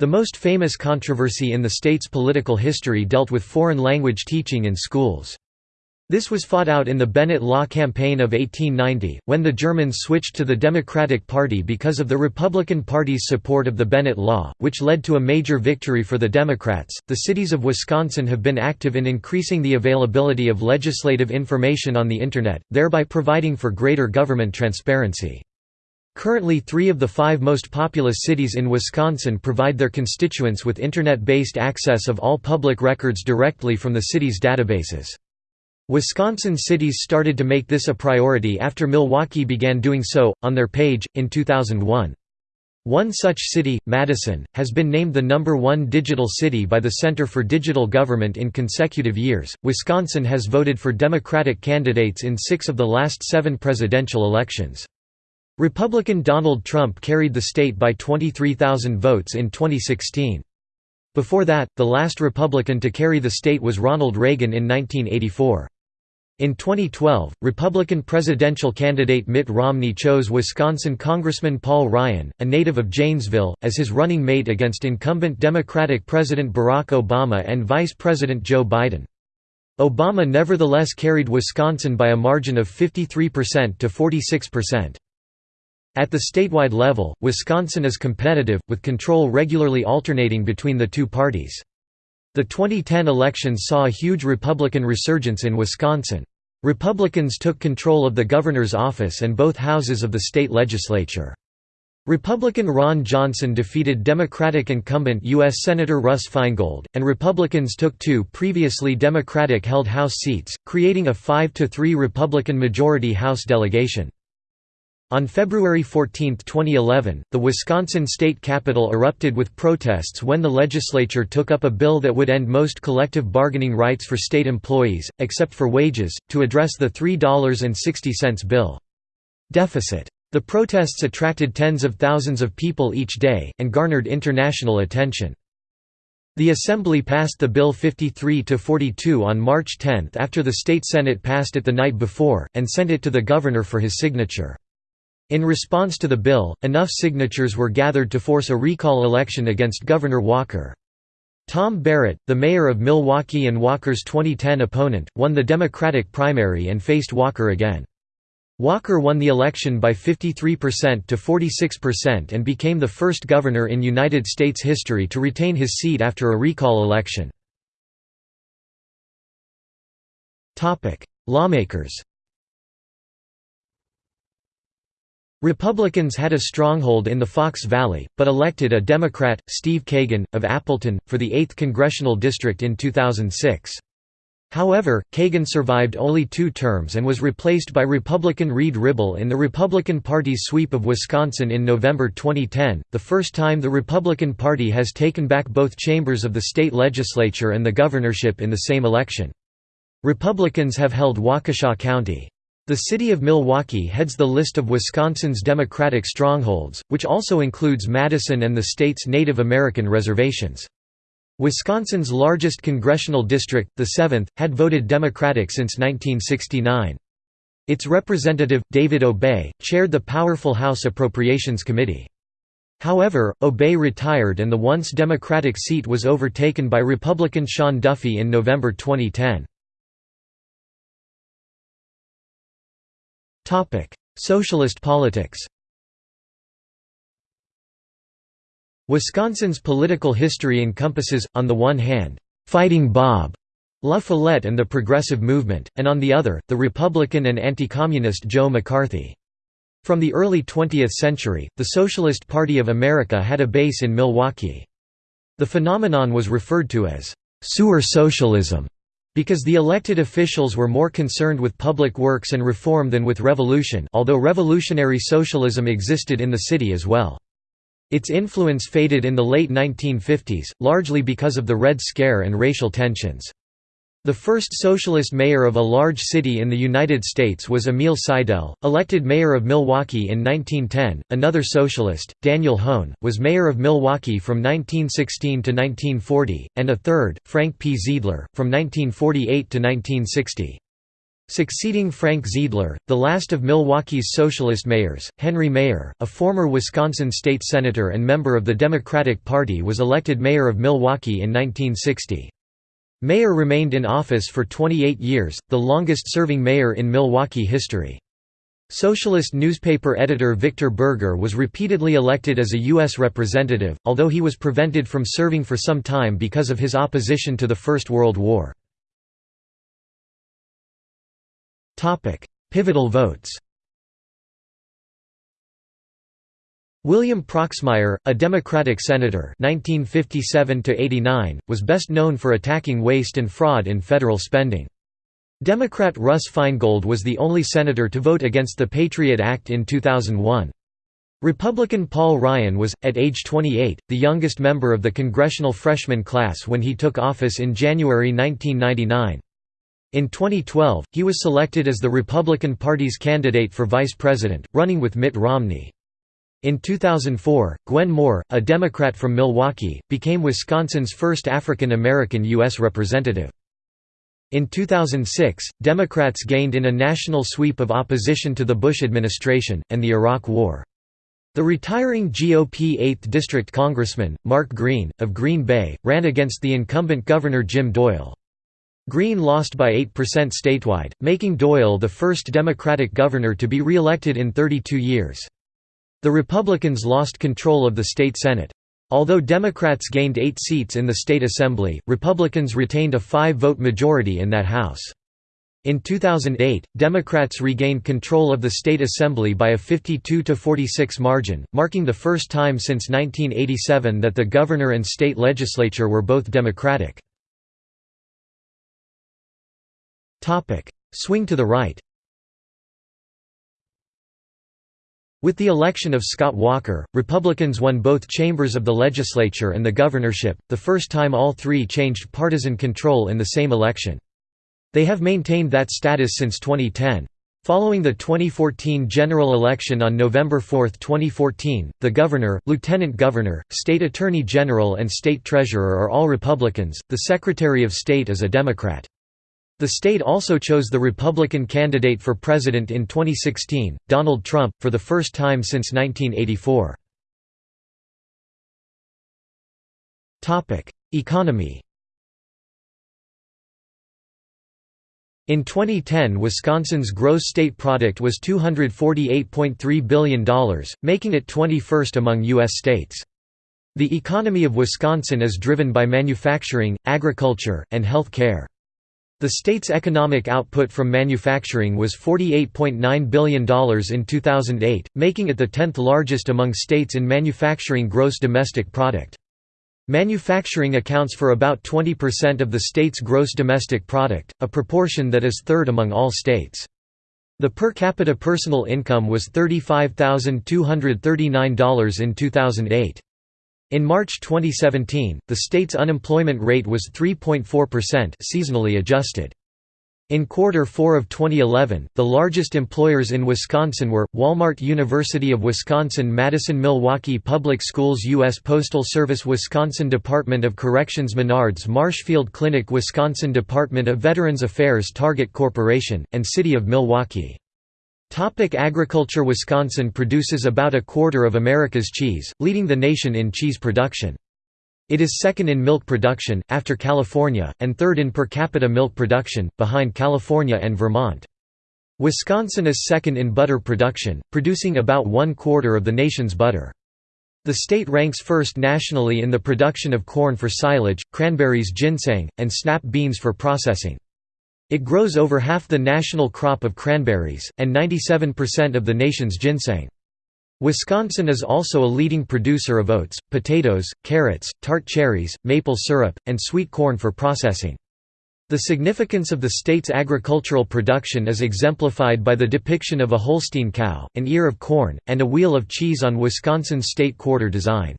The most famous controversy in the state's political history dealt with foreign language teaching in schools. This was fought out in the Bennett Law Campaign of 1890, when the Germans switched to the Democratic Party because of the Republican Party's support of the Bennett Law, which led to a major victory for the Democrats. The cities of Wisconsin have been active in increasing the availability of legislative information on the Internet, thereby providing for greater government transparency. Currently three of the five most populous cities in Wisconsin provide their constituents with Internet-based access of all public records directly from the city's databases. Wisconsin cities started to make this a priority after Milwaukee began doing so, on their page, in 2001. One such city, Madison, has been named the number one digital city by the Center for Digital Government in consecutive years. Wisconsin has voted for Democratic candidates in six of the last seven presidential elections. Republican Donald Trump carried the state by 23,000 votes in 2016. Before that, the last Republican to carry the state was Ronald Reagan in 1984. In 2012, Republican presidential candidate Mitt Romney chose Wisconsin Congressman Paul Ryan, a native of Janesville, as his running mate against incumbent Democratic President Barack Obama and Vice President Joe Biden. Obama nevertheless carried Wisconsin by a margin of 53% to 46%. At the statewide level, Wisconsin is competitive, with control regularly alternating between the two parties. The 2010 elections saw a huge Republican resurgence in Wisconsin. Republicans took control of the governor's office and both houses of the state legislature. Republican Ron Johnson defeated Democratic incumbent U.S. Senator Russ Feingold, and Republicans took two previously Democratic-held House seats, creating a 5–3 Republican majority House delegation. On February 14, 2011, the Wisconsin state capitol erupted with protests when the legislature took up a bill that would end most collective bargaining rights for state employees, except for wages, to address the $3.60 bill. Deficit. The protests attracted tens of thousands of people each day, and garnered international attention. The Assembly passed the bill 53–42 on March 10 after the state Senate passed it the night before, and sent it to the governor for his signature. In response to the bill, enough signatures were gathered to force a recall election against Governor Walker. Tom Barrett, the mayor of Milwaukee and Walker's 2010 opponent, won the Democratic primary and faced Walker again. Walker won the election by 53% to 46% and became the first governor in United States history to retain his seat after a recall election. Lawmakers Republicans had a stronghold in the Fox Valley, but elected a Democrat, Steve Kagan, of Appleton, for the 8th congressional district in 2006. However, Kagan survived only two terms and was replaced by Republican Reid Ribble in the Republican Party's sweep of Wisconsin in November 2010, the first time the Republican Party has taken back both chambers of the state legislature and the governorship in the same election. Republicans have held Waukesha County. The city of Milwaukee heads the list of Wisconsin's Democratic strongholds, which also includes Madison and the state's Native American reservations. Wisconsin's largest congressional district, the 7th, had voted Democratic since 1969. Its representative, David Obey, chaired the powerful House Appropriations Committee. However, Obey retired and the once Democratic seat was overtaken by Republican Sean Duffy in November 2010. Socialist politics Wisconsin's political history encompasses, on the one hand, "'Fighting Bob' La Follette and the Progressive Movement, and on the other, the Republican and anti-communist Joe McCarthy. From the early 20th century, the Socialist Party of America had a base in Milwaukee. The phenomenon was referred to as «sewer socialism» Because the elected officials were more concerned with public works and reform than with revolution although revolutionary socialism existed in the city as well. Its influence faded in the late 1950s, largely because of the Red Scare and racial tensions. The first socialist mayor of a large city in the United States was Emil Seidel, elected mayor of Milwaukee in 1910. Another socialist, Daniel Hoan, was mayor of Milwaukee from 1916 to 1940, and a third, Frank P. Zeidler, from 1948 to 1960. Succeeding Frank Zeidler, the last of Milwaukee's socialist mayors, Henry Maier, a former Wisconsin state senator and member of the Democratic Party was elected mayor of Milwaukee in 1960. Maier remained in office for 28 years, the longest-serving mayor in Milwaukee history. Socialist newspaper editor Victor Berger was repeatedly elected as a U.S. representative, although he was prevented from serving for some time because of his opposition to the First World War. Pivotal votes William Proxmire, a Democratic senator 1957 was best known for attacking waste and fraud in federal spending. Democrat Russ Feingold was the only senator to vote against the Patriot Act in 2001. Republican Paul Ryan was, at age 28, the youngest member of the congressional freshman class when he took office in January 1999. In 2012, he was selected as the Republican Party's candidate for vice president, running with Mitt Romney. In 2004, Gwen Moore, a Democrat from Milwaukee, became Wisconsin's first African American U.S. representative. In 2006, Democrats gained in a national sweep of opposition to the Bush administration, and the Iraq War. The retiring GOP 8th District Congressman, Mark Green, of Green Bay, ran against the incumbent Governor Jim Doyle. Green lost by 8% statewide, making Doyle the first Democratic governor to be re-elected in 32 years. The Republicans lost control of the state Senate. Although Democrats gained eight seats in the state assembly, Republicans retained a five-vote majority in that House. In 2008, Democrats regained control of the state assembly by a 52–46 margin, marking the first time since 1987 that the governor and state legislature were both Democratic. Swing to the right With the election of Scott Walker, Republicans won both chambers of the legislature and the governorship, the first time all three changed partisan control in the same election. They have maintained that status since 2010. Following the 2014 general election on November 4, 2014, the governor, lieutenant governor, state attorney general and state treasurer are all Republicans, the Secretary of State is a Democrat. The state also chose the Republican candidate for president in 2016, Donald Trump, for the first time since 1984. Economy In 2010 Wisconsin's gross state product was $248.3 billion, making it 21st among U.S. states. The economy of Wisconsin is driven by manufacturing, agriculture, and health care. The state's economic output from manufacturing was $48.9 billion in 2008, making it the 10th largest among states in manufacturing gross domestic product. Manufacturing accounts for about 20% of the state's gross domestic product, a proportion that is third among all states. The per capita personal income was $35,239 in 2008. In March 2017, the state's unemployment rate was 3.4% seasonally adjusted. In quarter 4 of 2011, the largest employers in Wisconsin were, Walmart University of Wisconsin-Madison Milwaukee Public Schools U.S. Postal Service Wisconsin Department of Corrections Menards Marshfield Clinic Wisconsin Department of Veterans Affairs Target Corporation, and City of Milwaukee. Topic agriculture Wisconsin produces about a quarter of America's cheese, leading the nation in cheese production. It is second in milk production, after California, and third in per capita milk production, behind California and Vermont. Wisconsin is second in butter production, producing about one quarter of the nation's butter. The state ranks first nationally in the production of corn for silage, cranberries ginseng, and snap beans for processing. It grows over half the national crop of cranberries, and 97% of the nation's ginseng. Wisconsin is also a leading producer of oats, potatoes, carrots, tart cherries, maple syrup, and sweet corn for processing. The significance of the state's agricultural production is exemplified by the depiction of a Holstein cow, an ear of corn, and a wheel of cheese on Wisconsin's state quarter design.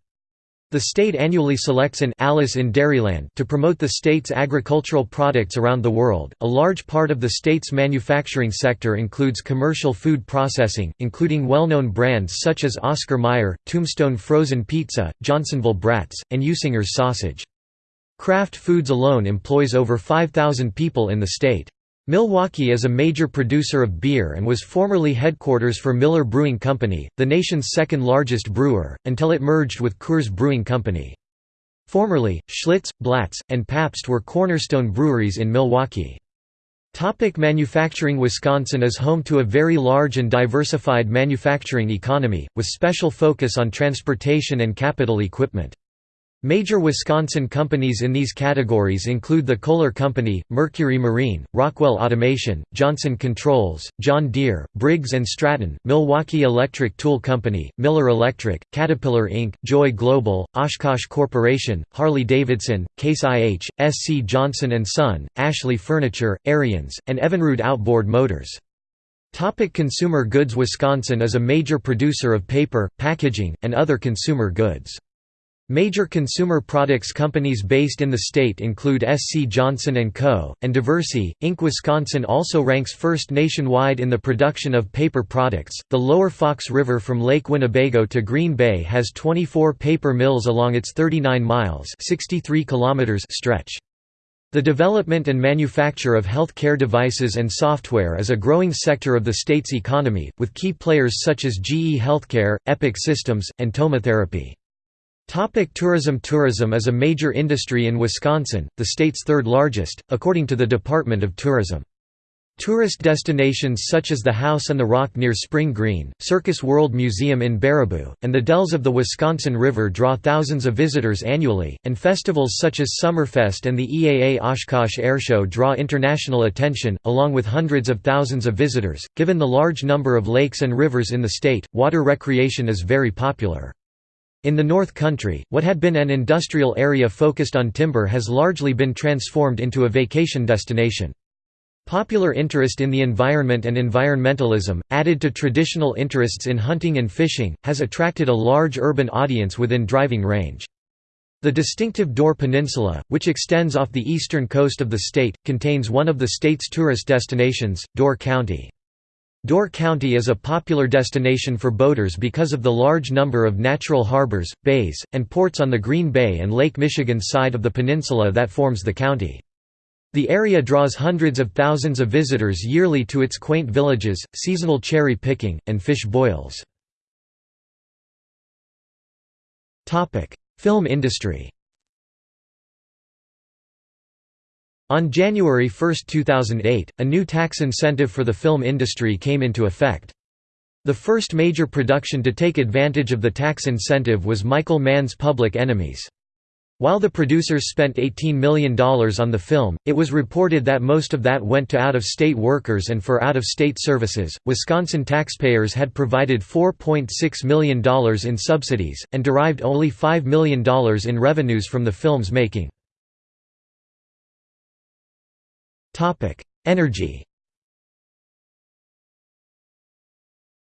The state annually selects an Alice in Dairyland to promote the state's agricultural products around the world. A large part of the state's manufacturing sector includes commercial food processing, including well-known brands such as Oscar Mayer, Tombstone Frozen Pizza, Johnsonville Brats, and Usinger's Sausage. Kraft Foods alone employs over 5,000 people in the state. Milwaukee is a major producer of beer and was formerly headquarters for Miller Brewing Company, the nation's second largest brewer, until it merged with Coors Brewing Company. Formerly, Schlitz, Blatz, and Pabst were cornerstone breweries in Milwaukee. Topic manufacturing Wisconsin is home to a very large and diversified manufacturing economy, with special focus on transportation and capital equipment. Major Wisconsin companies in these categories include the Kohler Company, Mercury Marine, Rockwell Automation, Johnson Controls, John Deere, Briggs & Stratton, Milwaukee Electric Tool Company, Miller Electric, Caterpillar Inc., Joy Global, Oshkosh Corporation, Harley-Davidson, Case IH, SC Johnson & Son, Ashley Furniture, Ariens, and Evinrude Outboard Motors. Topic consumer goods Wisconsin is a major producer of paper, packaging, and other consumer goods. Major consumer products companies based in the state include SC Johnson & Co., and Diversey, Inc. Wisconsin also ranks first nationwide in the production of paper products. The lower Fox River from Lake Winnebago to Green Bay has 24 paper mills along its 39 miles 63 kilometers stretch. The development and manufacture of health care devices and software is a growing sector of the state's economy, with key players such as GE Healthcare, Epic Systems, and TomoTherapy. Topic tourism Tourism is a major industry in Wisconsin, the state's third largest, according to the Department of Tourism. Tourist destinations such as the House on the Rock near Spring Green, Circus World Museum in Baraboo, and the Dells of the Wisconsin River draw thousands of visitors annually, and festivals such as Summerfest and the EAA Oshkosh Airshow draw international attention, along with hundreds of thousands of visitors. Given the large number of lakes and rivers in the state, water recreation is very popular. In the North Country, what had been an industrial area focused on timber has largely been transformed into a vacation destination. Popular interest in the environment and environmentalism, added to traditional interests in hunting and fishing, has attracted a large urban audience within driving range. The distinctive Door Peninsula, which extends off the eastern coast of the state, contains one of the state's tourist destinations, Door County. Door County is a popular destination for boaters because of the large number of natural harbors, bays, and ports on the Green Bay and Lake Michigan side of the peninsula that forms the county. The area draws hundreds of thousands of visitors yearly to its quaint villages, seasonal cherry picking, and fish boils. Film industry On January 1, 2008, a new tax incentive for the film industry came into effect. The first major production to take advantage of the tax incentive was Michael Mann's Public Enemies. While the producers spent $18 million on the film, it was reported that most of that went to out of state workers and for out of state services. Wisconsin taxpayers had provided $4.6 million in subsidies, and derived only $5 million in revenues from the film's making. Topic: Energy.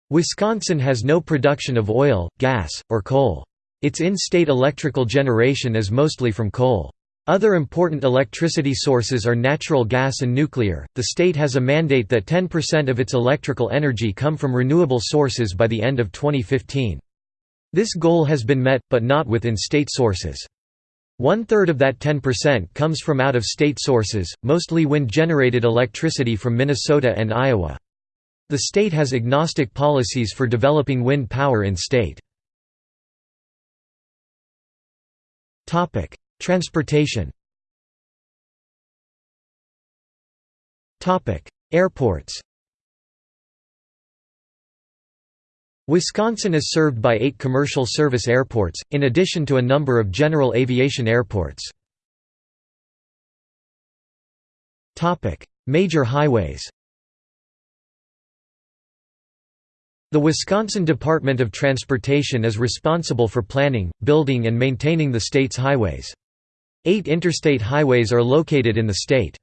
Wisconsin has no production of oil, gas, or coal. Its in-state electrical generation is mostly from coal. Other important electricity sources are natural gas and nuclear. The state has a mandate that 10% of its electrical energy come from renewable sources by the end of 2015. This goal has been met, but not with in-state sources. One-third of that 10% comes from out-of-state sources, mostly wind-generated electricity from Minnesota and Iowa. The state has agnostic policies for developing wind power in state. Transportation Airports Wisconsin is served by eight commercial service airports, in addition to a number of general aviation airports. Major highways The Wisconsin Department of Transportation is responsible for planning, building and maintaining the state's highways. Eight interstate highways are located in the state.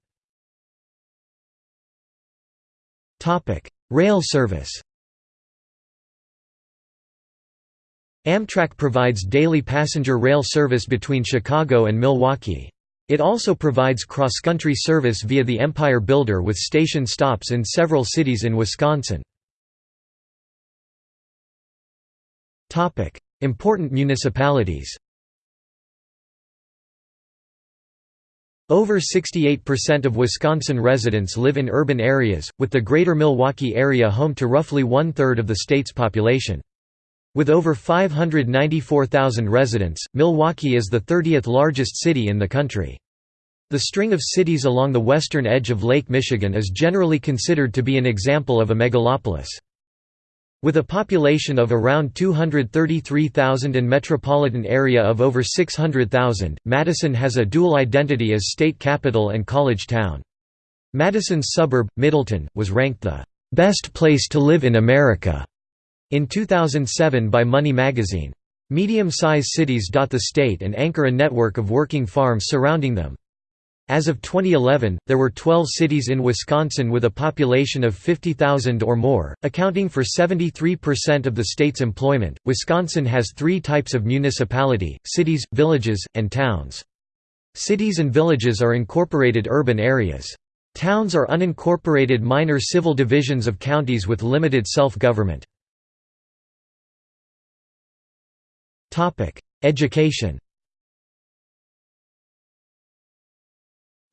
Rail service Amtrak provides daily passenger rail service between Chicago and Milwaukee. It also provides cross-country service via the Empire Builder with station stops in several cities in Wisconsin. Important municipalities Over 68% of Wisconsin residents live in urban areas, with the greater Milwaukee area home to roughly one-third of the state's population. With over 594,000 residents, Milwaukee is the 30th largest city in the country. The string of cities along the western edge of Lake Michigan is generally considered to be an example of a megalopolis. With a population of around 233,000 and metropolitan area of over 600,000, Madison has a dual identity as state capital and college town. Madison's suburb, Middleton, was ranked the "...best place to live in America." In 2007 by Money magazine. Medium-size cities dot the state and anchor a network of working farms surrounding them. As of 2011, there were 12 cities in Wisconsin with a population of 50,000 or more, accounting for 73% of the state's employment. Wisconsin has three types of municipality cities, villages, and towns. Cities and villages are incorporated urban areas. Towns are unincorporated minor civil divisions of counties with limited self government. Education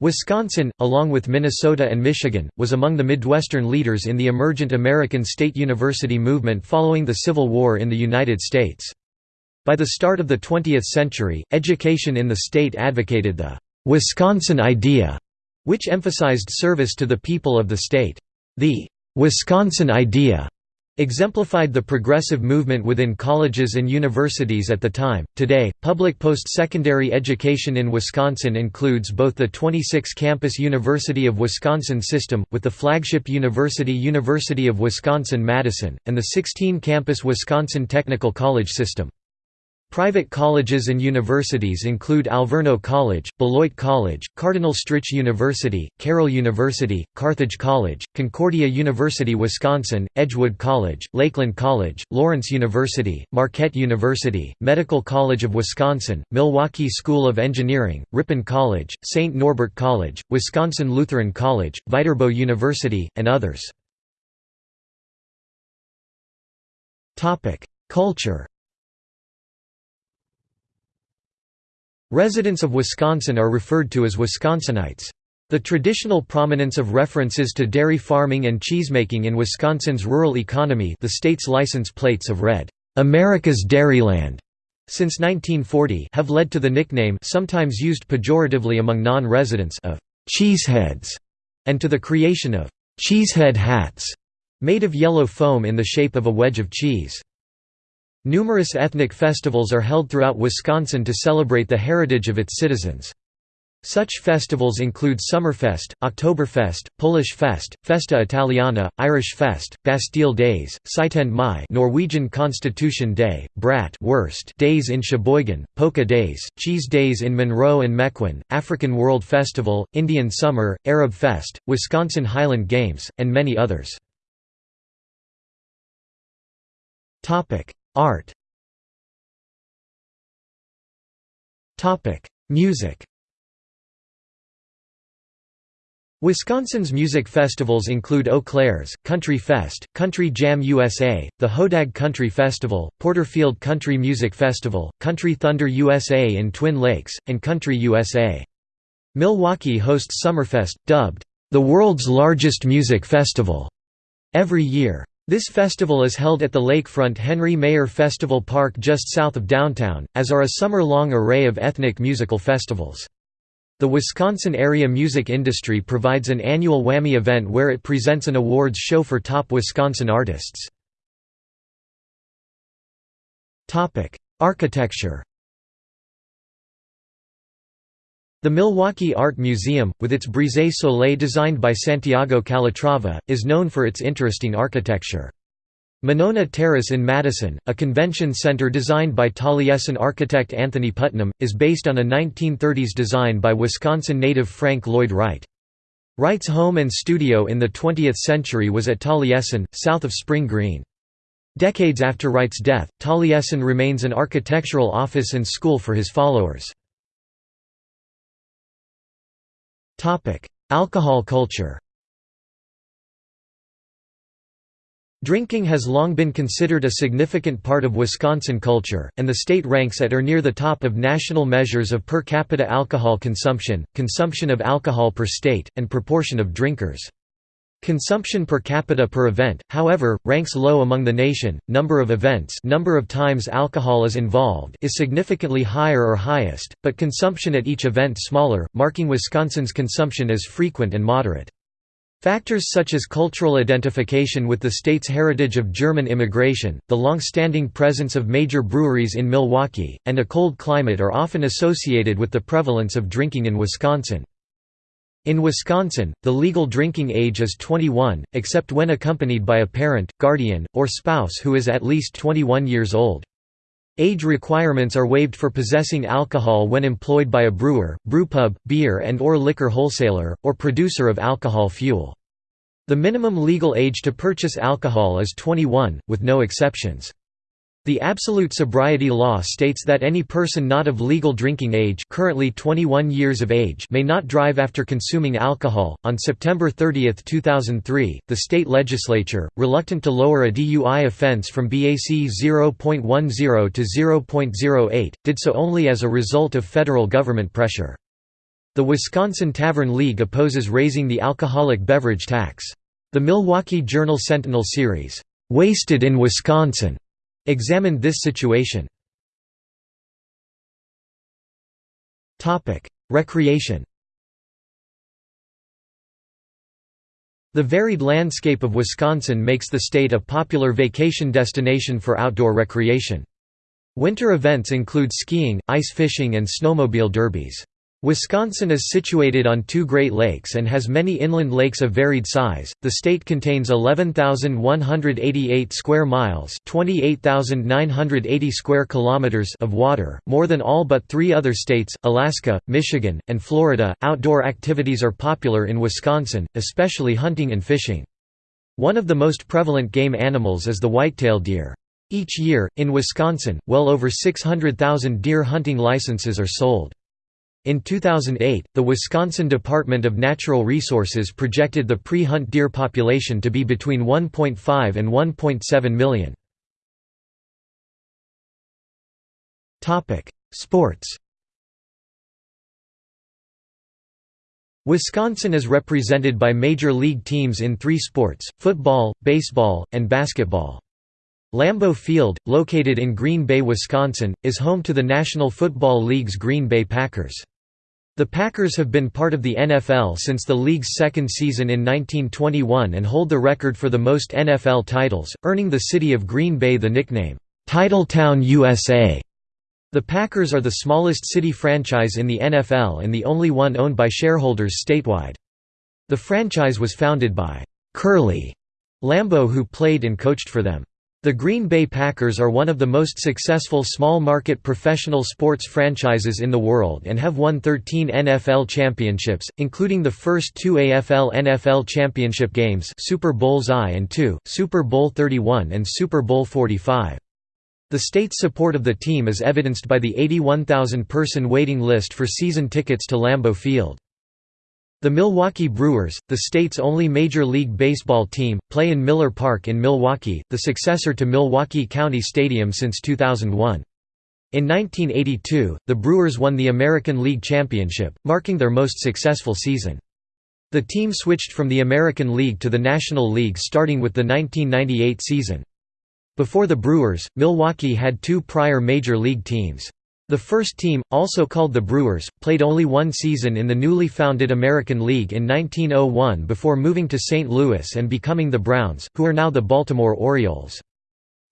Wisconsin, along with Minnesota and Michigan, was among the Midwestern leaders in the emergent American state university movement following the Civil War in the United States. By the start of the 20th century, education in the state advocated the «Wisconsin idea», which emphasized service to the people of the state. The «Wisconsin idea» exemplified the progressive movement within colleges and universities at the time. Today, public post-secondary education in Wisconsin includes both the 26-campus University of Wisconsin system, with the flagship university University of Wisconsin-Madison, and the 16-campus Wisconsin Technical College system. Private colleges and universities include Alverno College, Beloit College, Cardinal Stritch University, Carroll University, Carthage College, Concordia University Wisconsin, Edgewood College, Lakeland College, Lawrence University, Marquette University, Medical College of Wisconsin, Milwaukee School of Engineering, Ripon College, St. Norbert College, Wisconsin Lutheran College, Viterbo University, and others. Culture Residents of Wisconsin are referred to as Wisconsinites. The traditional prominence of references to dairy farming and cheesemaking in Wisconsin's rural economy the state's license plates have read, "'America's Dairyland' since 1940 have led to the nickname sometimes used pejoratively among non-residents of "'cheeseheads' and to the creation of "'cheesehead hats' made of yellow foam in the shape of a wedge of cheese. Numerous ethnic festivals are held throughout Wisconsin to celebrate the heritage of its citizens. Such festivals include Summerfest, Oktoberfest, Polish Fest, Festa Italiana, Irish Fest, Bastille Days, Syttende Mai Norwegian Constitution Day, Brat Wurst Days in Sheboygan, Polka Days, Cheese Days in Monroe and Mequon, African World Festival, Indian Summer, Arab Fest, Wisconsin Highland Games, and many others. Art Music Wisconsin's music festivals include Eau Claire's, Country Fest, Country Jam USA, the Hodag Country Festival, Porterfield Country Music Festival, Country Thunder USA in Twin Lakes, and Country USA. Milwaukee hosts Summerfest, dubbed, "...the world's largest music festival", every year. This festival is held at the lakefront Henry Maier Festival Park just south of downtown, as are a summer-long array of ethnic musical festivals. The Wisconsin area music industry provides an annual Whammy event where it presents an awards show for top Wisconsin artists. Architecture The Milwaukee Art Museum, with its Brise Soleil designed by Santiago Calatrava, is known for its interesting architecture. Monona Terrace in Madison, a convention center designed by Taliesin architect Anthony Puttnam, is based on a 1930s design by Wisconsin native Frank Lloyd Wright. Wright's home and studio in the 20th century was at Taliesin, south of Spring Green. Decades after Wright's death, Taliesin remains an architectural office and school for his followers. Alcohol culture Drinking has long been considered a significant part of Wisconsin culture, and the state ranks at or near the top of national measures of per capita alcohol consumption, consumption of alcohol per state, and proportion of drinkers. Consumption per capita per event, however, ranks low among the nation. Number of events, number of times alcohol is involved, is significantly higher or highest, but consumption at each event smaller, marking Wisconsin's consumption as frequent and moderate. Factors such as cultural identification with the state's heritage of German immigration, the long-standing presence of major breweries in Milwaukee, and a cold climate are often associated with the prevalence of drinking in Wisconsin. In Wisconsin, the legal drinking age is 21, except when accompanied by a parent, guardian, or spouse who is at least 21 years old. Age requirements are waived for possessing alcohol when employed by a brewer, brewpub, beer and or liquor wholesaler, or producer of alcohol fuel. The minimum legal age to purchase alcohol is 21, with no exceptions. The absolute sobriety law states that any person not of legal drinking age, currently 21 years of age, may not drive after consuming alcohol. On September 30, 2003, the state legislature, reluctant to lower a DUI offense from BAC 0.10 to 0.08, did so only as a result of federal government pressure. The Wisconsin Tavern League opposes raising the alcoholic beverage tax. The Milwaukee Journal Sentinel series, "'Wasted in Wisconsin' examined this situation. Recreation The varied landscape of Wisconsin makes the state a popular vacation destination for outdoor recreation. Winter events include skiing, ice fishing and snowmobile derbies. Wisconsin is situated on two Great Lakes and has many inland lakes of varied size. The state contains 11,188 square miles, 28,980 square kilometers of water, more than all but 3 other states, Alaska, Michigan, and Florida. Outdoor activities are popular in Wisconsin, especially hunting and fishing. One of the most prevalent game animals is the whitetail deer. Each year, in Wisconsin, well over 600,000 deer hunting licenses are sold. In 2008, the Wisconsin Department of Natural Resources projected the pre-hunt deer population to be between 1.5 and 1.7 million. Sports Wisconsin is represented by major league teams in three sports, football, baseball, and basketball. Lambeau Field, located in Green Bay, Wisconsin, is home to the National Football League's Green Bay Packers. The Packers have been part of the NFL since the league's second season in 1921 and hold the record for the most NFL titles, earning the city of Green Bay the nickname, "'Titletown USA'". The Packers are the smallest city franchise in the NFL and the only one owned by shareholders statewide. The franchise was founded by Curly Lambeau who played and coached for them. The Green Bay Packers are one of the most successful small-market professional sports franchises in the world and have won 13 NFL championships, including the first two AFL-NFL championship games Super Bowls I and II, Super Bowl 31 and Super Bowl 45. The state's support of the team is evidenced by the 81,000-person waiting list for season tickets to Lambeau Field. The Milwaukee Brewers, the state's only Major League Baseball team, play in Miller Park in Milwaukee, the successor to Milwaukee County Stadium since 2001. In 1982, the Brewers won the American League Championship, marking their most successful season. The team switched from the American League to the National League starting with the 1998 season. Before the Brewers, Milwaukee had two prior Major League teams. The first team, also called the Brewers, played only one season in the newly founded American League in 1901 before moving to St. Louis and becoming the Browns, who are now the Baltimore Orioles.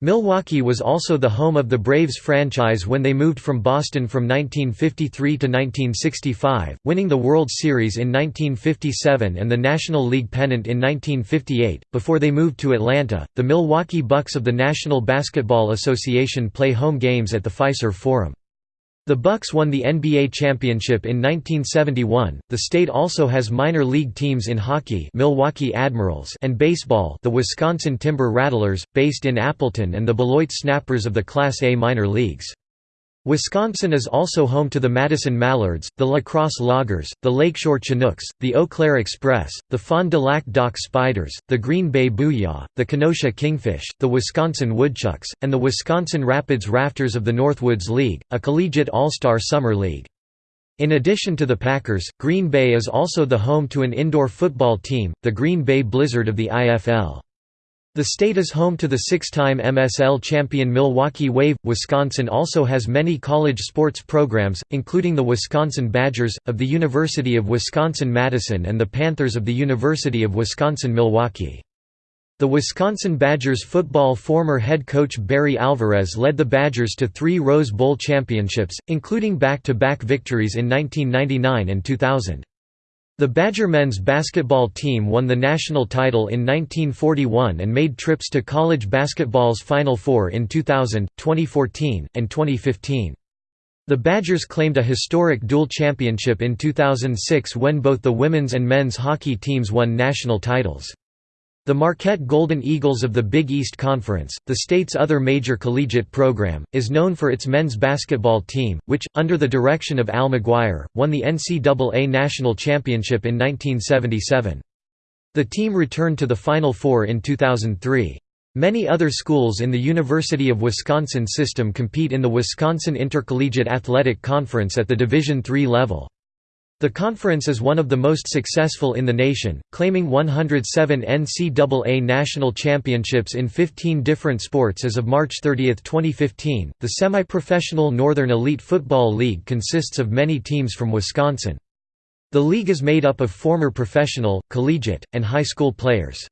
Milwaukee was also the home of the Braves franchise when they moved from Boston from 1953 to 1965, winning the World Series in 1957 and the National League pennant in 1958. Before they moved to Atlanta, the Milwaukee Bucks of the National Basketball Association play home games at the Fiserv Forum. The Bucks won the NBA championship in 1971. The state also has minor league teams in hockey, Milwaukee Admirals, and baseball, the Wisconsin Timber Rattlers, based in Appleton, and the Beloit Snappers of the Class A minor leagues. Wisconsin is also home to the Madison Mallards, the La Crosse Loggers, the Lakeshore Chinooks, the Eau Claire Express, the Fond du Lac Dock Spiders, the Green Bay Booyah, the Kenosha Kingfish, the Wisconsin Woodchucks, and the Wisconsin Rapids Rafters of the Northwoods League, a collegiate all-star summer league. In addition to the Packers, Green Bay is also the home to an indoor football team, the Green Bay Blizzard of the IFL. The state is home to the six-time MSL champion Milwaukee Wave. Wisconsin also has many college sports programs, including the Wisconsin Badgers, of the University of Wisconsin-Madison and the Panthers of the University of Wisconsin-Milwaukee. The Wisconsin Badgers football former head coach Barry Alvarez led the Badgers to three Rose Bowl championships, including back-to-back -back victories in 1999 and 2000. The Badger men's basketball team won the national title in 1941 and made trips to college basketball's Final Four in 2000, 2014, and 2015. The Badgers claimed a historic dual championship in 2006 when both the women's and men's hockey teams won national titles. The Marquette Golden Eagles of the Big East Conference, the state's other major collegiate program, is known for its men's basketball team, which, under the direction of Al McGuire, won the NCAA National Championship in 1977. The team returned to the Final Four in 2003. Many other schools in the University of Wisconsin system compete in the Wisconsin Intercollegiate Athletic Conference at the Division III level. The conference is one of the most successful in the nation, claiming 107 NCAA national championships in 15 different sports as of March 30, 2015. The semi professional Northern Elite Football League consists of many teams from Wisconsin. The league is made up of former professional, collegiate, and high school players.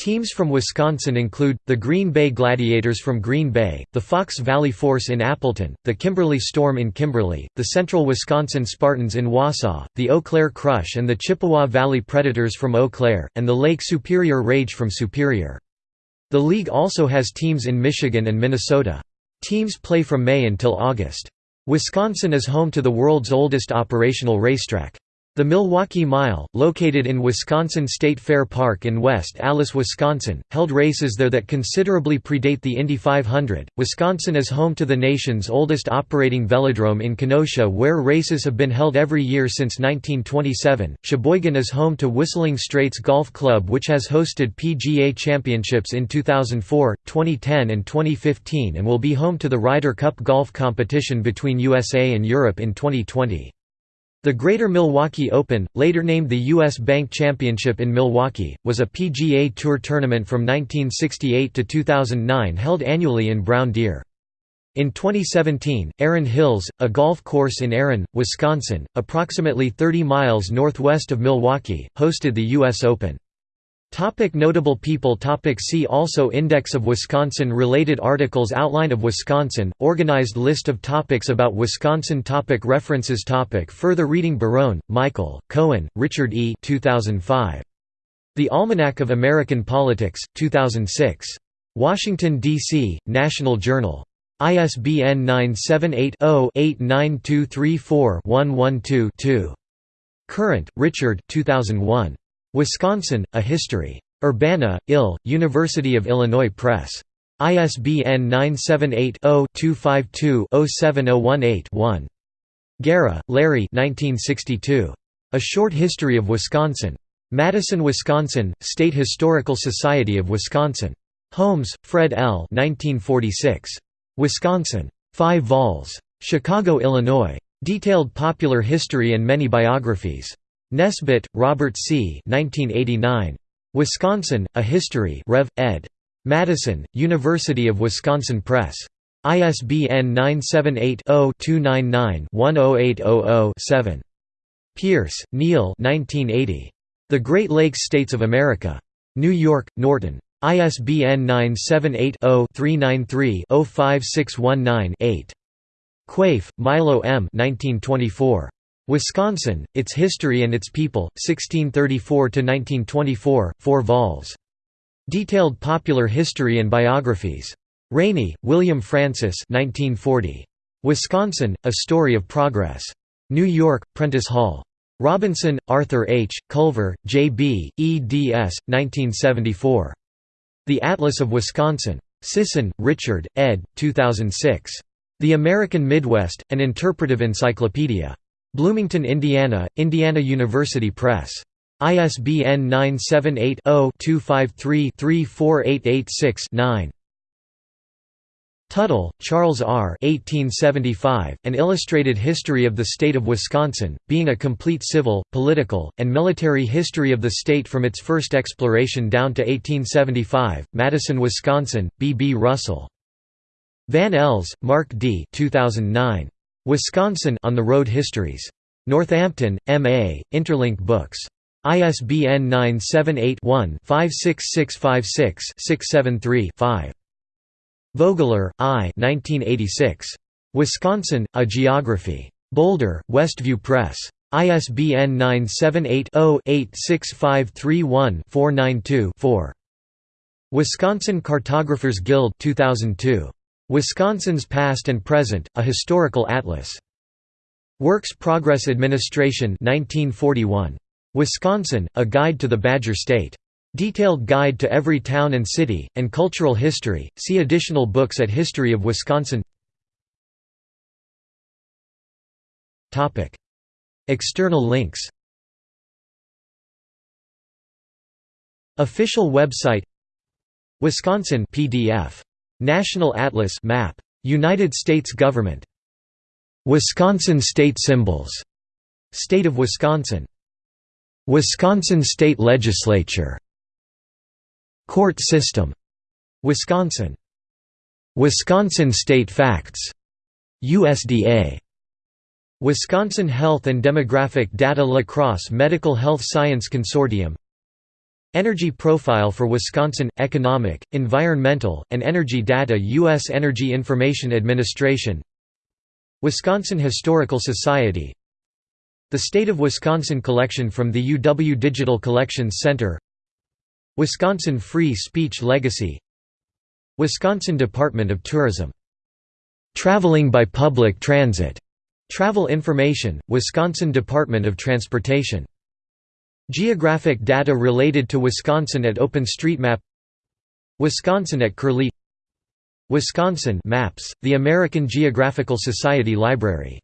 Teams from Wisconsin include, the Green Bay Gladiators from Green Bay, the Fox Valley Force in Appleton, the Kimberly Storm in Kimberly, the Central Wisconsin Spartans in Wausau, the Eau Claire Crush and the Chippewa Valley Predators from Eau Claire, and the Lake Superior Rage from Superior. The league also has teams in Michigan and Minnesota. Teams play from May until August. Wisconsin is home to the world's oldest operational racetrack. The Milwaukee Mile, located in Wisconsin State Fair Park in West Allis, Wisconsin, held races there that considerably predate the Indy 500. Wisconsin is home to the nation's oldest operating velodrome in Kenosha, where races have been held every year since 1927. Sheboygan is home to Whistling Straits Golf Club, which has hosted PGA championships in 2004, 2010, and 2015, and will be home to the Ryder Cup golf competition between USA and Europe in 2020. The Greater Milwaukee Open, later named the U.S. Bank Championship in Milwaukee, was a PGA Tour tournament from 1968 to 2009 held annually in Brown Deer. In 2017, Erin Hills, a golf course in Erin, Wisconsin, approximately 30 miles northwest of Milwaukee, hosted the U.S. Open. Topic notable people topic See also Index of Wisconsin Related articles Outline of Wisconsin, organized list of topics about Wisconsin topic References topic Further reading Barone, Michael, Cohen, Richard E. 2005. The Almanac of American Politics, 2006. Washington, D.C., National Journal. ISBN 978-0-89234-112-2. Current, Richard 2001. Wisconsin, A History. Urbana, Ill, University of Illinois Press. ISBN 978-0-252-07018-1. Gara, Larry A Short History of Wisconsin. Madison, Wisconsin, State Historical Society of Wisconsin. Holmes, Fred L. 1946. Wisconsin. 5 vols. Chicago, Illinois. Detailed popular history and many biographies. Nesbit, Robert C. 1989. Wisconsin, A History Rev. ed. Madison, University of Wisconsin Press. ISBN 978-0-299-10800-7. Peirce, Neal The Great Lakes States of America. New York, Norton. ISBN 978-0-393-05619-8. Quaife, Milo M. 1924. Wisconsin, Its History and Its People, 1634–1924, 4 vols. Detailed Popular History and Biographies. Raney, William Francis 1940. Wisconsin, A Story of Progress. New York, Prentice Hall. Robinson, Arthur H., Culver, J. B., eds. 1974. The Atlas of Wisconsin. Sisson, Richard, ed. 2006. The American Midwest, An Interpretive Encyclopedia. Bloomington, Indiana, Indiana University Press. ISBN 978 0 253 34886 9. Tuttle, Charles R. 1875, An Illustrated History of the State of Wisconsin, being a complete civil, political, and military history of the state from its first exploration down to 1875, Madison, Wisconsin, B. B. Russell. Van Ells, Mark D. 2009. Wisconsin on the Road Histories. Northampton, M.A., Interlink Books. ISBN 978 one 56656 673 5 Vogeler, I. 1986. Wisconsin: A Geography. Boulder: Westview Press. ISBN 978-0-86531-492-4. Wisconsin Cartographers Guild 2002. Wisconsin's Past and Present: A Historical Atlas. Works Progress Administration 1941. Wisconsin: A Guide to the Badger State. Detailed Guide to Every Town and City, and Cultural History, see additional books at History of Wisconsin External links Official website Wisconsin PDF. National Atlas map. United States Government. Wisconsin state symbols. State of Wisconsin. Wisconsin State Legislature Court system. Wisconsin. Wisconsin State Facts. USDA. Wisconsin Health and Demographic Data La Crosse Medical Health Science Consortium Energy Profile for Wisconsin – Economic, Environmental, and Energy Data U.S. Energy Information Administration Wisconsin Historical Society The State of Wisconsin collection from the UW Digital Collections Center Wisconsin Free Speech Legacy Wisconsin Department of Tourism. Traveling by Public Transit. Travel Information, Wisconsin Department of Transportation. Geographic data related to Wisconsin at OpenStreetMap Wisconsin at Curlie Wisconsin Maps, the American Geographical Society Library